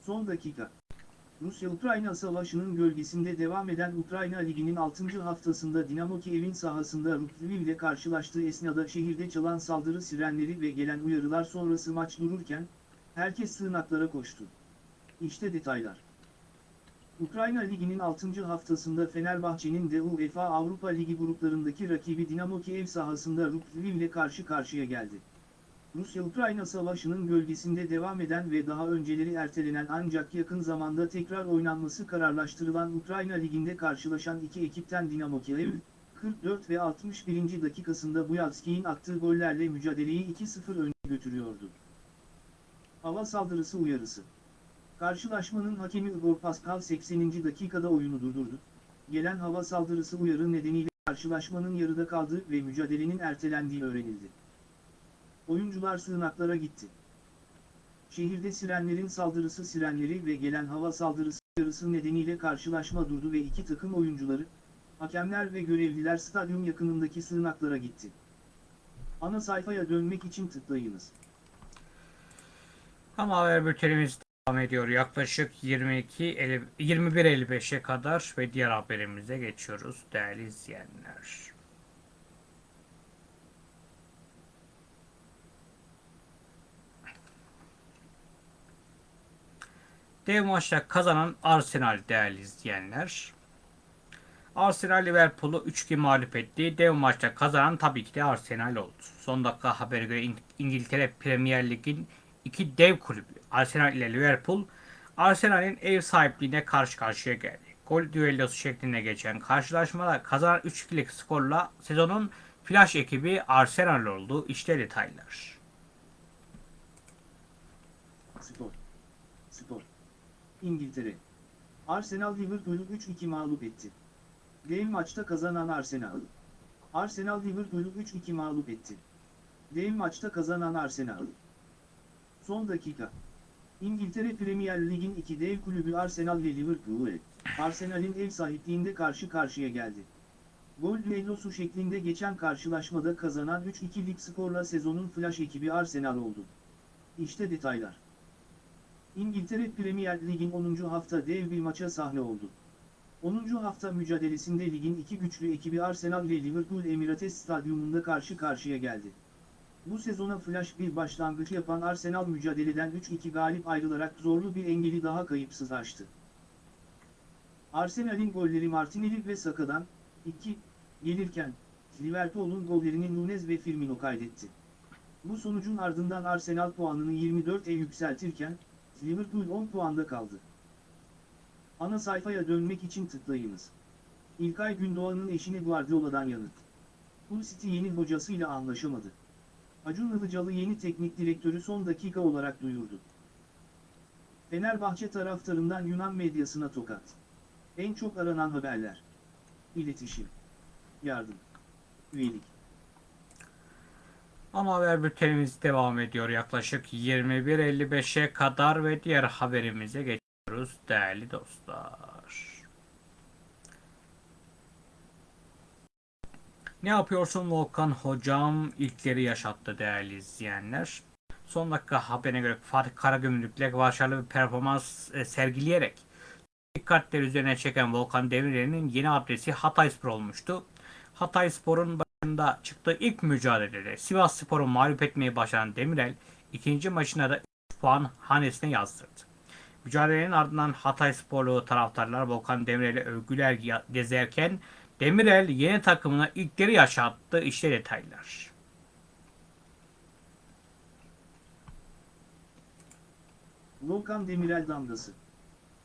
Son dakika. Rusya-Ukrayna savaşının gölgesinde devam eden Ukrayna Ligi'nin 6. haftasında Dinamo Kiev'in sahasında Lviv ile karşılaştığı esnada şehirde çalan saldırı sirenleri ve gelen uyarılar sonrası maç dururken, herkes sığınaklara koştu. İşte detaylar. Ukrayna Ligi'nin 6. haftasında Fenerbahçe'nin de UEFA Avrupa Ligi gruplarındaki rakibi Dinamo Kiev sahasında Lviv ile karşı karşıya geldi. Rusya-Ukrayna savaşının gölgesinde devam eden ve daha önceleri ertelenen ancak yakın zamanda tekrar oynanması kararlaştırılan Ukrayna Ligi'nde karşılaşan iki ekipten Dinamo Kiev, 44 ve 61. dakikasında Buyalski'nin attığı gollerle mücadeleyi 2-0 öne götürüyordu. Hava saldırısı uyarısı. Karşılaşmanın hakemi Igor Pascal 80. dakikada oyunu durdurdu. Gelen hava saldırısı uyarı nedeniyle karşılaşmanın yarıda kaldığı ve mücadelenin ertelendiği öğrenildi. Oyuncular sığınaklara gitti. şehirde sirenlerin saldırısı sirenleri ve gelen hava saldırısı yarısı nedeniyle karşılaşma durdu ve iki takım oyuncuları, hakemler ve görevliler stadyum yakınındaki sığınaklara gitti. Ana sayfaya dönmek için tıklayınız. Ama haber bültenimiz devam ediyor. Yaklaşık 22 50 21.55'e kadar ve diğer haberimize geçiyoruz değerli izleyenler. Dev maçta kazanan Arsenal değerli izleyenler. Arsenal Liverpool'u 3-2 mağlup etti. Dev maçta kazanan tabii ki de Arsenal oldu. Son dakika haberi göre İng- İngiltere Premier Lig'in iki dev kulübü Arsenal ile Liverpool Arsenal'in ev sahipliğine karşı karşıya geldi. Gol düellosu şeklinde geçen karşılaşmada kazanan 3-2'lik skorla sezonun flash ekibi Arsenal oldu. İşte detaylar. Spor. Spor. İngiltere. Arsenal Liverpool'u 3-2 mağlup etti. Dev maçta kazanan Arsenal. Arsenal Liverpool'u 3-2 mağlup etti. Dev maçta kazanan Arsenal. Son dakika. İngiltere Premier Lig'in iki dev kulübü Arsenal ve Liverpool, Arsenal'in ev sahipliğinde karşı karşıya geldi. Gol düellosu şeklinde geçen karşılaşmada kazanan 3-2'lik skorla sezonun flash ekibi Arsenal oldu. İşte detaylar. İngiltere Premier Lig'in 10. hafta dev bir maça sahne oldu. 10. hafta mücadelesinde ligin iki güçlü ekibi Arsenal ile Liverpool Emirates Stadyumunda karşı karşıya geldi. Bu sezona flash bir başlangıç yapan Arsenal mücadeleden 3-2 galip ayrılarak zorlu bir engeli daha kayıpsız aştı. Arsenal'in golleri Martinelli ve Saka'dan 2 gelirken Liverpool'un gollerini Nunez ve Firmino kaydetti. Bu sonucun ardından Arsenal puanını 24'e yükseltirken Liverpool 10 puanda kaldı. Ana sayfaya dönmek için tıklayınız. İlkay Gündoğan'ın eşine Guardiola'dan yanıt. Hull City yeni hocasıyla anlaşamadı. Acun Ilıcalı yeni teknik direktörü son dakika olarak duyurdu. Fenerbahçe taraftarından Yunan medyasına tokat. En çok aranan haberler. İletişim. Yardım. Üyelik. Ama haber bültenimiz devam ediyor yaklaşık 21.55'e kadar ve diğer haberimize geçiyoruz değerli dostlar. Ne yapıyorsun Volkan hocam ilkleri yaşattı değerli izleyenler. Son dakika haberine göre Fatih Karagümrük'le başarılı bir performans e, sergileyerek dikkatleri üzerine çeken Volkan Demirel'in yeni adresi Hatayspor olmuştu. Hatayspor'un başında çıktığı ilk mücadelede Sivas Spor'u mağlup etmeyi başaran Demirel ikinci maçına da 3 puan hanesine yazdırdı. Mücadelenin ardından Hataysporlu taraftarlar Volkan Demirel'e övgüler gezerken Demirel yeni takımına ilkleri yaşattı. İşte detaylar. Volkan Demirel damgası.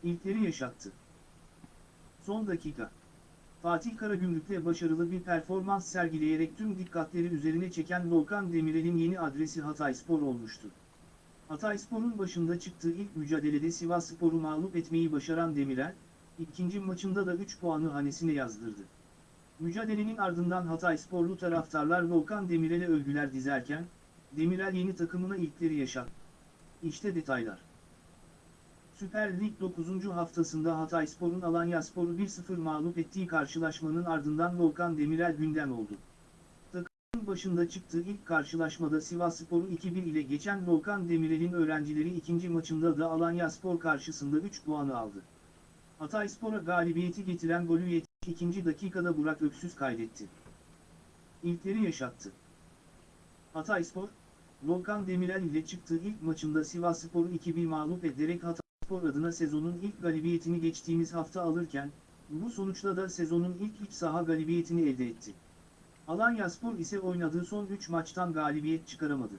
İlkleri yaşattı. Son dakika. Fatih Karagümrük'le başarılı bir performans sergileyerek tüm dikkatleri üzerine çeken Volkan Demirel'in yeni adresi Hatayspor olmuştu. Hatayspor'un başında çıktığı ilk mücadelede Sivasspor'u mağlup etmeyi başaran Demirel, ikinci maçında da 3 puanı hanesine yazdırdı. Mücadelenin ardından Hataysporlu taraftarlar Volkan Demirel'e övgüler dizerken, Demirel yeni takımına ilkleri yaşattı. İşte detaylar. Süper Lig 9. haftasında Hatayspor'un Alanyaspor'u 1-0 mağlup ettiği karşılaşmanın ardından Volkan Demirel gündem oldu. Takımın başında çıktığı ilk karşılaşmada Sivasspor'u 2-1 ile geçen Volkan Demirel'in öğrencileri ikinci maçında da Alanyaspor karşısında 3 puanı aldı. Hatayspor'a galibiyeti getiren golü 72. dakikada Burak Öksüz kaydetti. İlkleri yaşattı. Hatayspor, Volkan Demirel ile çıktığı ilk maçında Sivasspor'u 2-1 mağlup ederek Hatayspor adına sezonun ilk galibiyetini geçtiğimiz hafta alırken, bu sonuçla da sezonun ilk iç saha galibiyetini elde etti. Alanyaspor ise oynadığı son 3 maçtan galibiyet çıkaramadı.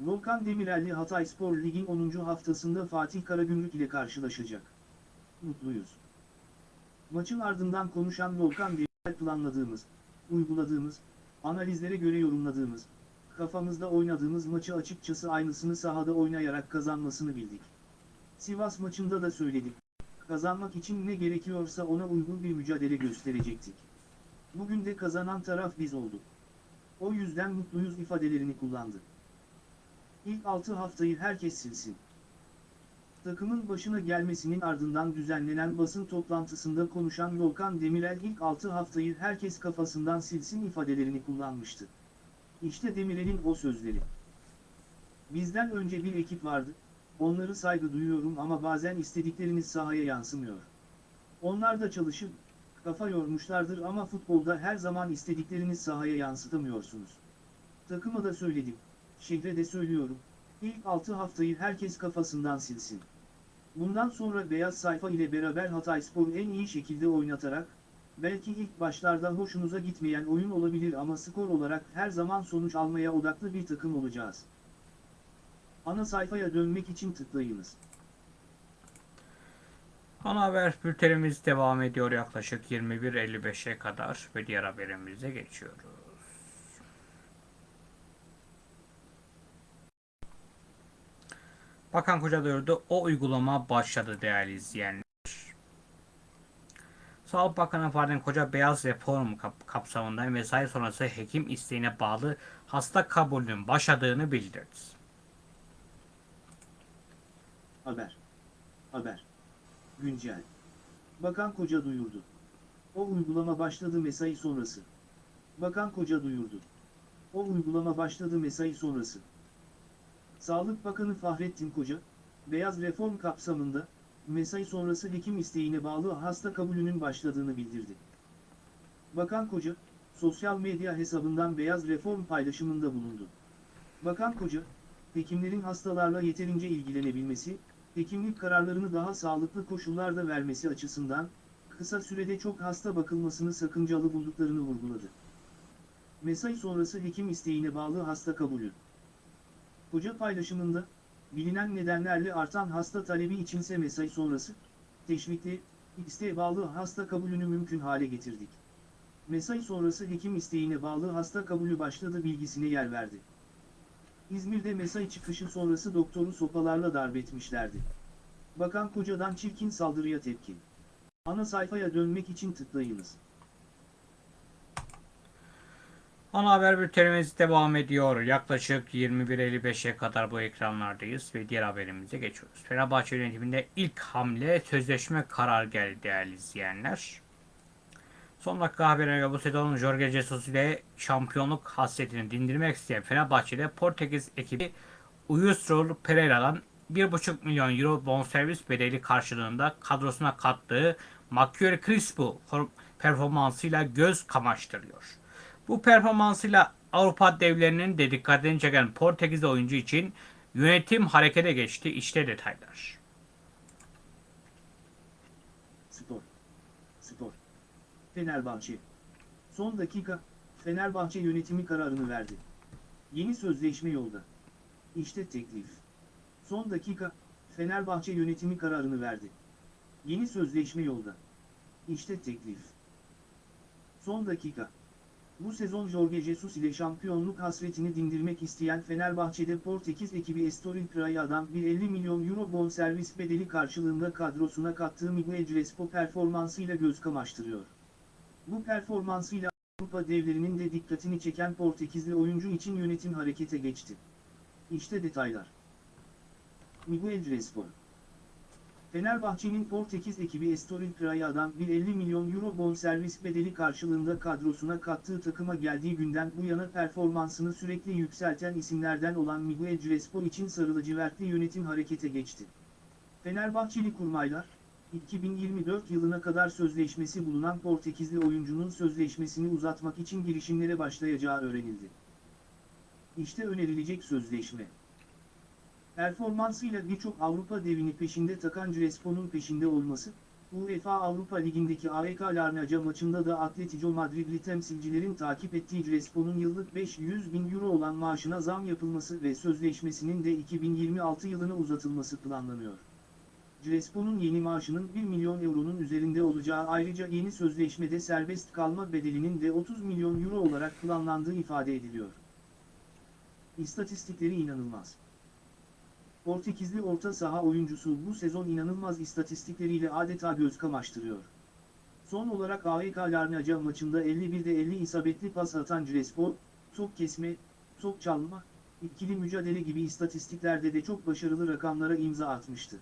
Volkan Demirel'li Hatayspor Lig'in 10. haftasında Fatih Karagümrük ile karşılaşacak. Mutluyuz. Maçın ardından konuşan Volkan Demirel planladığımız, uyguladığımız, analizlere göre yorumladığımız, kafamızda oynadığımız maçı açıkçası aynısını sahada oynayarak kazanmasını bildik. Sivas maçında da söyledik. Kazanmak için ne gerekiyorsa ona uygun bir mücadele gösterecektik. Bugün de kazanan taraf biz olduk. O yüzden mutluyuz ifadelerini kullandı. İlk 6 haftayı herkes silsin. Takımın başına gelmesinin ardından düzenlenen basın toplantısında konuşan Volkan Demirel ilk 6 haftayı herkes kafasından silsin ifadelerini kullanmıştı. İşte Demirel'in o sözleri. Bizden önce bir ekip vardı, onları saygı duyuyorum ama bazen istedikleriniz sahaya yansımıyor. Onlar da çalışıp, kafa yormuşlardır ama futbolda her zaman istedikleriniz sahaya yansıtamıyorsunuz. Takıma da söyledim, şehre de söylüyorum, ilk 6 haftayı herkes kafasından silsin. Bundan sonra beyaz sayfa ile beraber Hatayspor'u en iyi şekilde oynatarak, belki ilk başlarda hoşunuza gitmeyen oyun olabilir ama skor olarak her zaman sonuç almaya odaklı bir takım olacağız. Ana sayfaya dönmek için tıklayınız. Ana haber bültenimiz devam ediyor yaklaşık 21.55'e kadar ve diğer haberimize geçiyoruz. Bakan Koca duyurdu. O uygulama başladı değerli izleyenler. Sağlık Bakanı Fahrettin Koca beyaz reform kap- kapsamında mesai sonrası hekim isteğine bağlı hasta kabulünün başladığını bildirdi. Haber. Haber. Güncel. Bakan Koca duyurdu. O uygulama başladı mesai sonrası. Bakan Koca duyurdu. O uygulama başladı mesai sonrası. Sağlık Bakanı Fahrettin Koca, beyaz reform kapsamında, mesai sonrası hekim isteğine bağlı hasta kabulünün başladığını bildirdi. Bakan Koca, sosyal medya hesabından beyaz reform paylaşımında bulundu. Bakan Koca, hekimlerin hastalarla yeterince ilgilenebilmesi, hekimlik kararlarını daha sağlıklı koşullarda vermesi açısından, kısa sürede çok hasta bakılmasını sakıncalı bulduklarını vurguladı. Mesai sonrası hekim isteğine bağlı hasta kabulü. Koca paylaşımında, bilinen nedenlerle artan hasta talebi içinse mesai sonrası, teşvikli, isteğe bağlı hasta kabulünü mümkün hale getirdik. Mesai sonrası hekim isteğine bağlı hasta kabulü başladı bilgisine yer verdi. İzmir'de mesai çıkışı sonrası doktoru sopalarla darp etmişlerdi. Bakan Koca'dan çirkin saldırıya tepki. Ana sayfaya dönmek için tıklayınız. Ana haber bültenimiz devam ediyor. Yaklaşık 21.55'e kadar bu ekranlardayız ve diğer haberimize geçiyoruz. Fenerbahçe yönetiminde ilk hamle sözleşme karar geldi değerli izleyenler. Son dakika haberine göre bu sezon Jorge Jesus ile şampiyonluk hasretini dindirmek isteyen Fenerbahçe'de Portekiz ekibi Uyusrol Pereira'dan 1,5 milyon euro bonservis bedeli karşılığında kadrosuna kattığı Makyori Crispo performansıyla göz kamaştırıyor. Bu performansıyla Avrupa devlerinin de dikkatini çeken Portekiz oyuncu için yönetim harekete geçti. İşte detaylar. Spor. Spor. Fenerbahçe. Son dakika, Fenerbahçe yönetimi kararını verdi. Yeni sözleşme yolda. İşte teklif. Son dakika, Fenerbahçe yönetimi kararını verdi. Yeni sözleşme yolda. İşte teklif. Son dakika. Bu sezon Jorge Jesus ile şampiyonluk hasretini dindirmek isteyen Fenerbahçe'de Portekiz ekibi Estoril Praia'dan bir 50 milyon euro bonservis bedeli karşılığında kadrosuna kattığı Miguel Crespo performansıyla göz kamaştırıyor. Bu performansıyla Avrupa devlerinin de dikkatini çeken Portekizli oyuncu için yönetim harekete geçti. İşte detaylar. Miguel Crespo Fenerbahçe'nin Portekiz ekibi Estoril Praia'dan bir 50 milyon euro bonservis bedeli karşılığında kadrosuna kattığı takıma geldiği günden bu yana performansını sürekli yükselten isimlerden olan Miguel Crespo için sarılıcıvertli yönetim harekete geçti. Fenerbahçeli kurmaylar, 2024 yılına kadar sözleşmesi bulunan Portekizli oyuncunun sözleşmesini uzatmak için girişimlere başlayacağı öğrenildi. İşte önerilecek sözleşme. Performansıyla birçok Avrupa devini peşinde takan Crespo'nun peşinde olması, UEFA Avrupa Ligi'ndeki AEK Larnaca maçında da Atletico Madridli temsilcilerin takip ettiği Crespo'nun yıllık 500 bin euro olan maaşına zam yapılması ve sözleşmesinin de 2026 yılına uzatılması planlanıyor. Crespo'nun yeni maaşının 1 milyon euronun üzerinde olacağı ayrıca yeni sözleşmede serbest kalma bedelinin de 30 milyon euro olarak planlandığı ifade ediliyor. İstatistikleri inanılmaz. Portekizli orta saha oyuncusu bu sezon inanılmaz istatistikleriyle adeta göz kamaştırıyor. Son olarak AEK Larnaca maçında 51'de 50 isabetli pas atan Crespo, top kesme, top çalma, ikili mücadele gibi istatistiklerde de çok başarılı rakamlara imza atmıştı.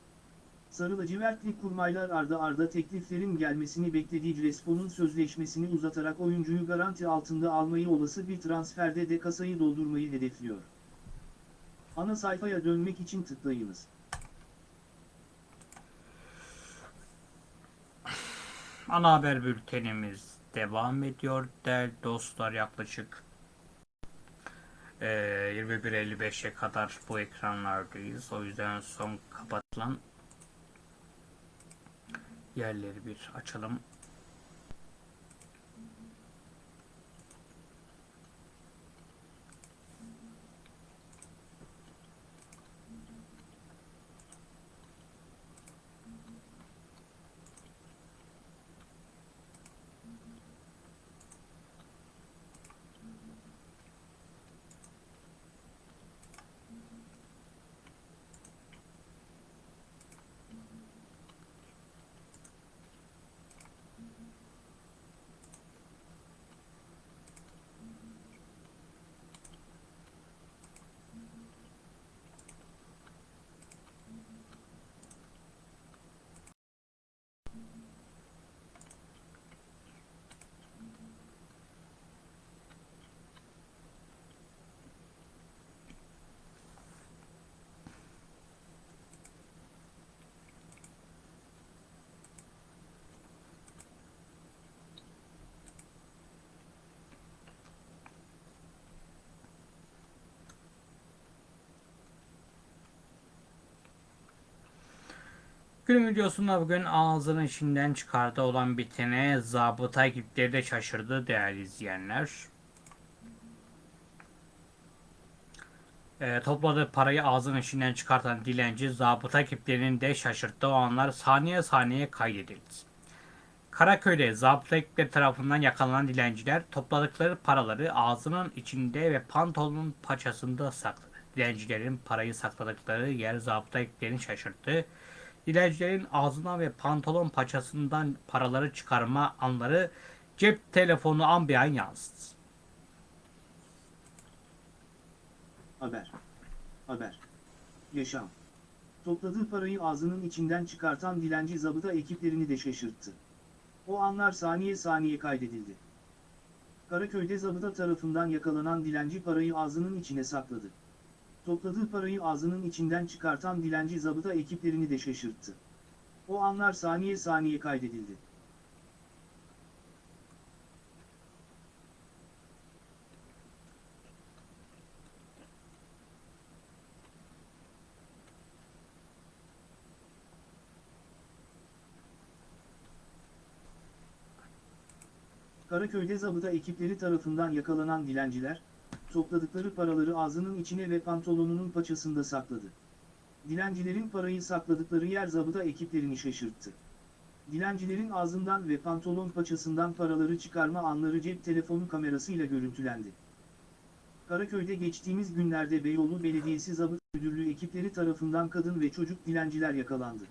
Sarı lacivertli kurmaylar arda arda tekliflerin gelmesini beklediği Crespo'nun sözleşmesini uzatarak oyuncuyu garanti altında almayı olası bir transferde de kasayı doldurmayı hedefliyor. Ana sayfaya dönmek için tıklayınız. Ana haber bültenimiz devam ediyor değerli dostlar yaklaşık eee 21.55'e kadar bu ekranlardayız. O yüzden son kapatılan yerleri bir açalım. Günün videosunda bugün ağzının içinden çıkardı olan bitene zabıta ekipleri de şaşırdı değerli izleyenler. Ee, topladığı parayı ağzının içinden çıkartan dilenci zabıta ekiplerinin de şaşırttığı o anlar saniye saniye kaydedildi. Karaköy'de zabıta ekipleri tarafından yakalanan dilenciler topladıkları paraları ağzının içinde ve pantolonun paçasında sakladı. Dilencilerin parayı sakladıkları yer zabıta ekiplerini şaşırttı. Dilencilerin ağzına ve pantolon paçasından paraları çıkarma anları cep telefonu an bir an yansıdı. Haber. Haber. Yaşam. Topladığı parayı ağzının içinden çıkartan dilenci zabıta ekiplerini de şaşırttı. O anlar saniye saniye kaydedildi. Karaköy'de zabıta tarafından yakalanan dilenci parayı ağzının içine sakladı. Topladığı parayı ağzının içinden çıkartan dilenci zabıta ekiplerini de şaşırttı. O anlar saniye saniye kaydedildi. Karaköy'de zabıta ekipleri tarafından yakalanan dilenciler, topladıkları paraları ağzının içine ve pantolonunun paçasında sakladı. Dilencilerin parayı sakladıkları yer zabıta ekiplerini şaşırttı. Dilencilerin ağzından ve pantolon paçasından paraları çıkarma anları cep telefonu kamerasıyla görüntülendi. Karaköy'de geçtiğimiz günlerde Beyoğlu Belediyesi Zabıta Müdürlüğü ekipleri tarafından kadın ve çocuk dilenciler yakalandı.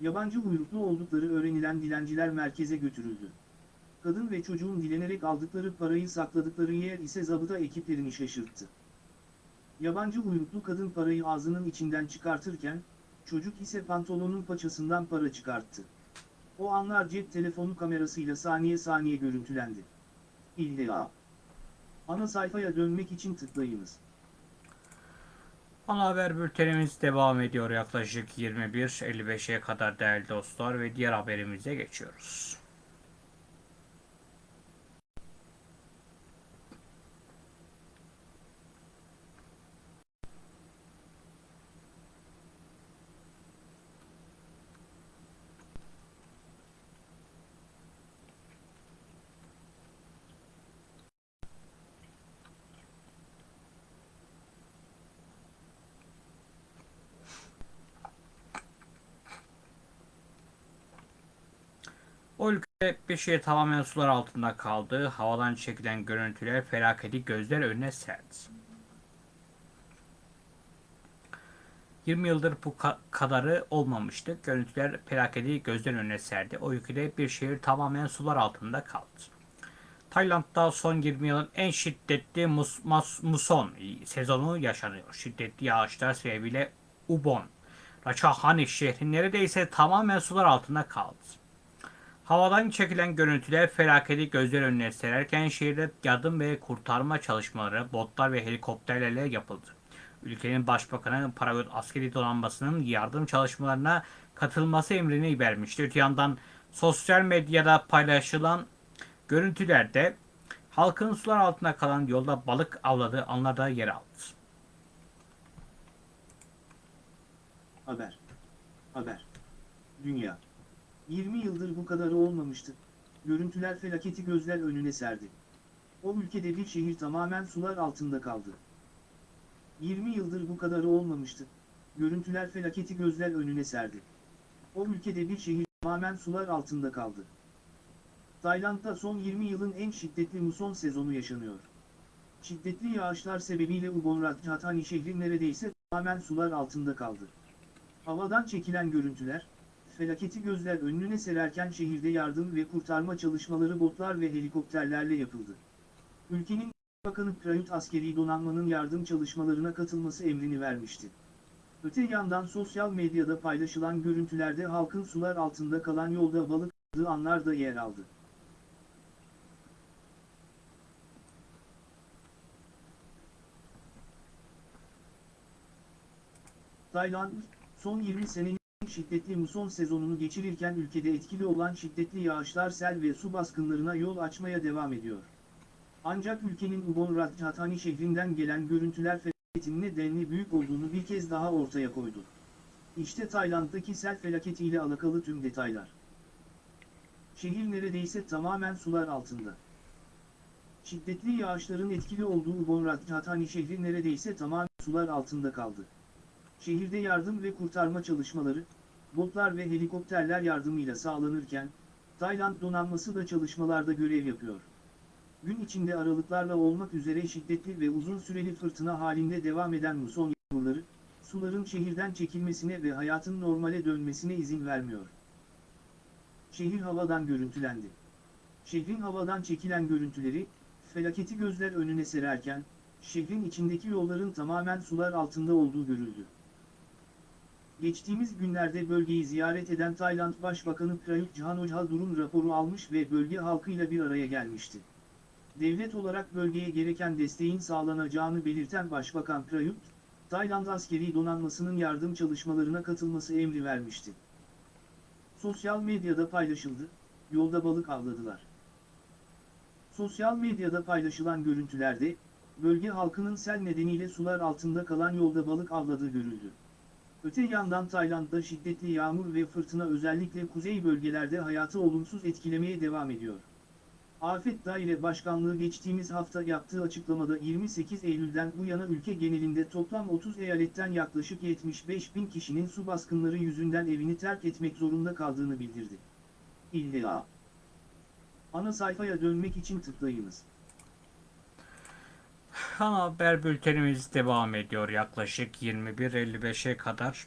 Yabancı uyruklu oldukları öğrenilen dilenciler merkeze götürüldü. Kadın ve çocuğun dilenerek aldıkları parayı sakladıkları yer ise zabıta ekiplerini şaşırttı. Yabancı uyruklu kadın parayı ağzının içinden çıkartırken, çocuk ise pantolonun paçasından para çıkarttı. O anlar cep telefonu kamerasıyla saniye saniye görüntülendi. İlla. Ana sayfaya dönmek için tıklayınız. Ana haber bültenimiz devam ediyor yaklaşık 21.55'e kadar değerli dostlar ve diğer haberimize geçiyoruz. Bir şehir tamamen sular altında kaldı. Havadan çekilen görüntüler felaketi gözler önüne serdi. 20 yıldır bu ka- kadarı olmamıştı. Görüntüler felaketi gözler önüne serdi. O ülkede bir şehir tamamen sular altında kaldı. Tayland'da son 20 yılın en şiddetli mus, mas- muson sezonu yaşanıyor. Şiddetli yağışlar sebebiyle Ubon, Ratchathani şehri neredeyse tamamen sular altında kaldı. Havadan çekilen görüntüler felaketi gözler önüne sererken şehirde yardım ve kurtarma çalışmaları botlar ve helikopterlerle yapıldı. Ülkenin başbakanı Parayot askeri donanmasının yardım çalışmalarına katılması emrini vermişti. Öte yandan sosyal medyada paylaşılan görüntülerde halkın sular altında kalan yolda balık avladığı anlarda yer aldı. Haber. Haber. Dünya. 20 yıldır bu kadarı olmamıştı. Görüntüler felaketi gözler önüne serdi. O ülkede bir şehir tamamen sular altında kaldı. 20 yıldır bu kadarı olmamıştı. Görüntüler felaketi gözler önüne serdi. O ülkede bir şehir tamamen sular altında kaldı. Tayland'da son 20 yılın en şiddetli muson sezonu yaşanıyor. Şiddetli yağışlar sebebiyle Ubon Ratchathani şehri neredeyse tamamen sular altında kaldı. Havadan çekilen görüntüler, felaketi gözler önüne sererken şehirde yardım ve kurtarma çalışmaları botlar ve helikopterlerle yapıldı. Ülkenin Bakanı Prayut askeri donanmanın yardım çalışmalarına katılması emrini vermişti. Öte yandan sosyal medyada paylaşılan görüntülerde halkın sular altında kalan yolda balık avladığı anlar da yer aldı. Tayland, son 20 senenin en şiddetli muson sezonunu geçirirken ülkede etkili olan şiddetli yağışlar sel ve su baskınlarına yol açmaya devam ediyor. Ancak ülkenin Ubon Ratchathani şehrinden gelen görüntüler felaketinin nedenli büyük olduğunu bir kez daha ortaya koydu. İşte Tayland'daki sel felaketiyle alakalı tüm detaylar. Şehir neredeyse tamamen sular altında. Şiddetli yağışların etkili olduğu Ubon Ratchathani şehri neredeyse tamamen sular altında kaldı. Şehirde yardım ve kurtarma çalışmaları, botlar ve helikopterler yardımıyla sağlanırken, Tayland donanması da çalışmalarda görev yapıyor. Gün içinde aralıklarla olmak üzere şiddetli ve uzun süreli fırtına halinde devam eden muson yağmurları, suların şehirden çekilmesine ve hayatın normale dönmesine izin vermiyor. Şehir havadan görüntülendi. Şehrin havadan çekilen görüntüleri, felaketi gözler önüne sererken, şehrin içindeki yolların tamamen sular altında olduğu görüldü. Geçtiğimiz günlerde bölgeyi ziyaret eden Tayland Başbakanı Prayut Chan-o-cha durum raporu almış ve bölge halkıyla bir araya gelmişti. Devlet olarak bölgeye gereken desteğin sağlanacağını belirten Başbakan Prayut, Tayland askeri donanmasının yardım çalışmalarına katılması emri vermişti. Sosyal medyada paylaşıldı, yolda balık avladılar. Sosyal medyada paylaşılan görüntülerde, bölge halkının sel nedeniyle sular altında kalan yolda balık avladığı görüldü. Öte yandan Tayland'da şiddetli yağmur ve fırtına özellikle kuzey bölgelerde hayatı olumsuz etkilemeye devam ediyor. Afet Daire Başkanlığı geçtiğimiz hafta yaptığı açıklamada 28 Eylül'den bu yana ülke genelinde toplam 30 eyaletten yaklaşık 75 bin kişinin su baskınları yüzünden evini terk etmek zorunda kaldığını bildirdi. İlla. Ana sayfaya dönmek için tıklayınız. Ana haber bültenimiz devam ediyor yaklaşık 21.55'e kadar.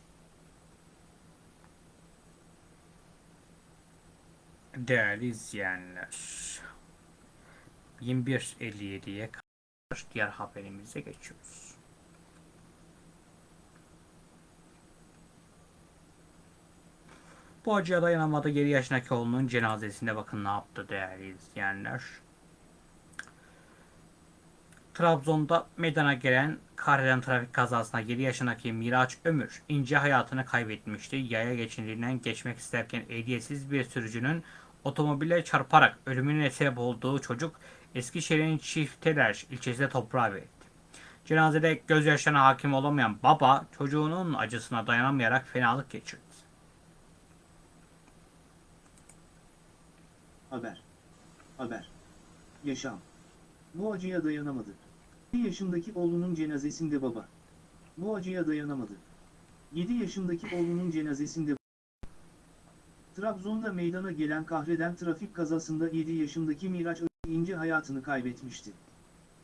Değerli izleyenler. 21.57'ye kadar diğer haberimize geçiyoruz. Bu acıya dayanamadı 7 yaşındaki oğlunun cenazesinde bakın ne yaptı değerli izleyenler. Trabzon'da meydana gelen kahreden trafik kazasında 7 yaşındaki Miraç Ömür ince hayatını kaybetmişti. Yaya geçidinden geçmek isterken ehliyetsiz bir sürücünün otomobile çarparak ölümüne sebep olduğu çocuk Eskişehir'in Çifteler ilçesinde toprağa verildi. Cenazede gözyaşlarına hakim olamayan baba çocuğunun acısına dayanamayarak fenalık geçirdi. Haber. Haber. Yaşam. Bu acıya dayanamadı. 7 yaşındaki oğlunun cenazesinde baba. Bu acıya dayanamadı. 7 yaşındaki oğlunun cenazesinde Trabzon'da meydana gelen kahreden trafik kazasında 7 yaşındaki Miraç ince hayatını kaybetmişti.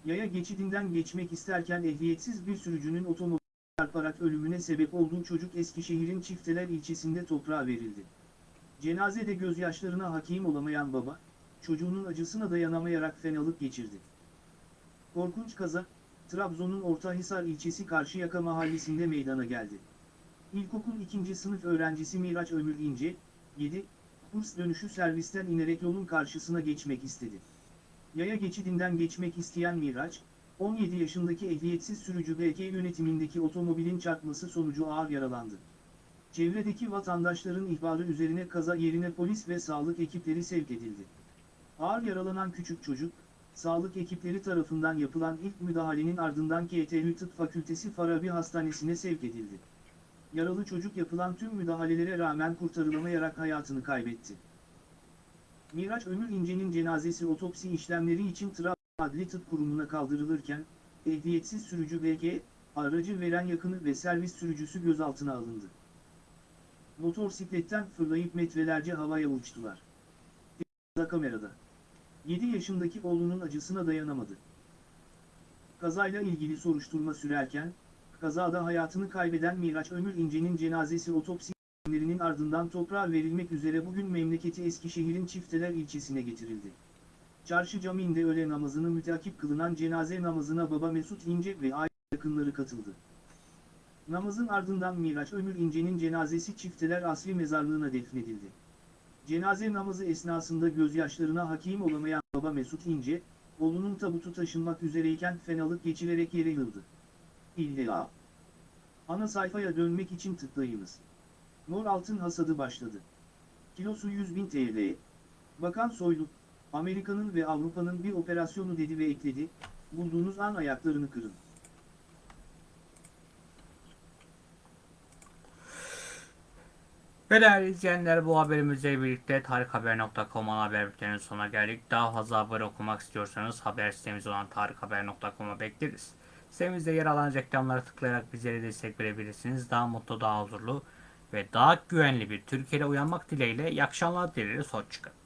Yaya geçidinden geçmek isterken ehliyetsiz bir sürücünün otomobil çarparak ölümüne sebep olduğu çocuk Eskişehir'in Çifteler ilçesinde toprağa verildi. Cenazede gözyaşlarına hakim olamayan baba, çocuğunun acısına dayanamayarak fenalık geçirdi. Korkunç kaza, Trabzon'un Ortahisar ilçesi Karşıyaka mahallesinde meydana geldi. İlkokul 2. sınıf öğrencisi Miraç Ömür İnce, 7, kurs dönüşü servisten inerek yolun karşısına geçmek istedi. Yaya geçidinden geçmek isteyen Miraç, 17 yaşındaki ehliyetsiz sürücü BK yönetimindeki otomobilin çarpması sonucu ağır yaralandı. Çevredeki vatandaşların ihbarı üzerine kaza yerine polis ve sağlık ekipleri sevk edildi. Ağır yaralanan küçük çocuk, sağlık ekipleri tarafından yapılan ilk müdahalenin ardından KTÜ Tıp Fakültesi Farabi Hastanesi'ne sevk edildi. Yaralı çocuk yapılan tüm müdahalelere rağmen kurtarılamayarak hayatını kaybetti. Miraç Ömür İnce'nin cenazesi otopsi işlemleri için Trabzon Adli Tıp Kurumu'na kaldırılırken, ehliyetsiz sürücü BK, aracı veren yakını ve servis sürücüsü gözaltına alındı. Motorsikletten fırlayıp metrelerce havaya uçtular. Da kamerada. 7 yaşındaki oğlunun acısına dayanamadı. Kazayla ilgili soruşturma sürerken, kazada hayatını kaybeden Miraç Ömür İnce'nin cenazesi otopsi işlemlerinin ardından toprağa verilmek üzere bugün memleketi Eskişehir'in Çifteler ilçesine getirildi. Çarşı Camii'nde öğle namazını müteakip kılınan cenaze namazına baba Mesut İnce ve aile yakınları katıldı. Namazın ardından Miraç Ömür İnce'nin cenazesi Çifteler Asli Mezarlığı'na defnedildi. Cenaze namazı esnasında gözyaşlarına hakim olamayan baba Mesut İnce, oğlunun tabutu taşınmak üzereyken fenalık geçirerek yere yıldı. İlla. Ana sayfaya dönmek için tıklayınız. Mor altın hasadı başladı. Kilosu 100 bin TL. Bakan Soylu, Amerika'nın ve Avrupa'nın bir operasyonu dedi ve ekledi, bulduğunuz an ayaklarını kırın. Ve değerli izleyenler bu haberimizle birlikte tarikhaber.com haber bülteninin sonuna geldik. Daha fazla haber okumak istiyorsanız haber sitemiz olan tarikhaber.com'a bekleriz. Sitemizde yer alan reklamlara tıklayarak bizlere destek verebilirsiniz. Daha mutlu, daha huzurlu ve daha güvenli bir Türkiye'de uyanmak dileğiyle iyi akşamlar dileriz. Hoşçakalın.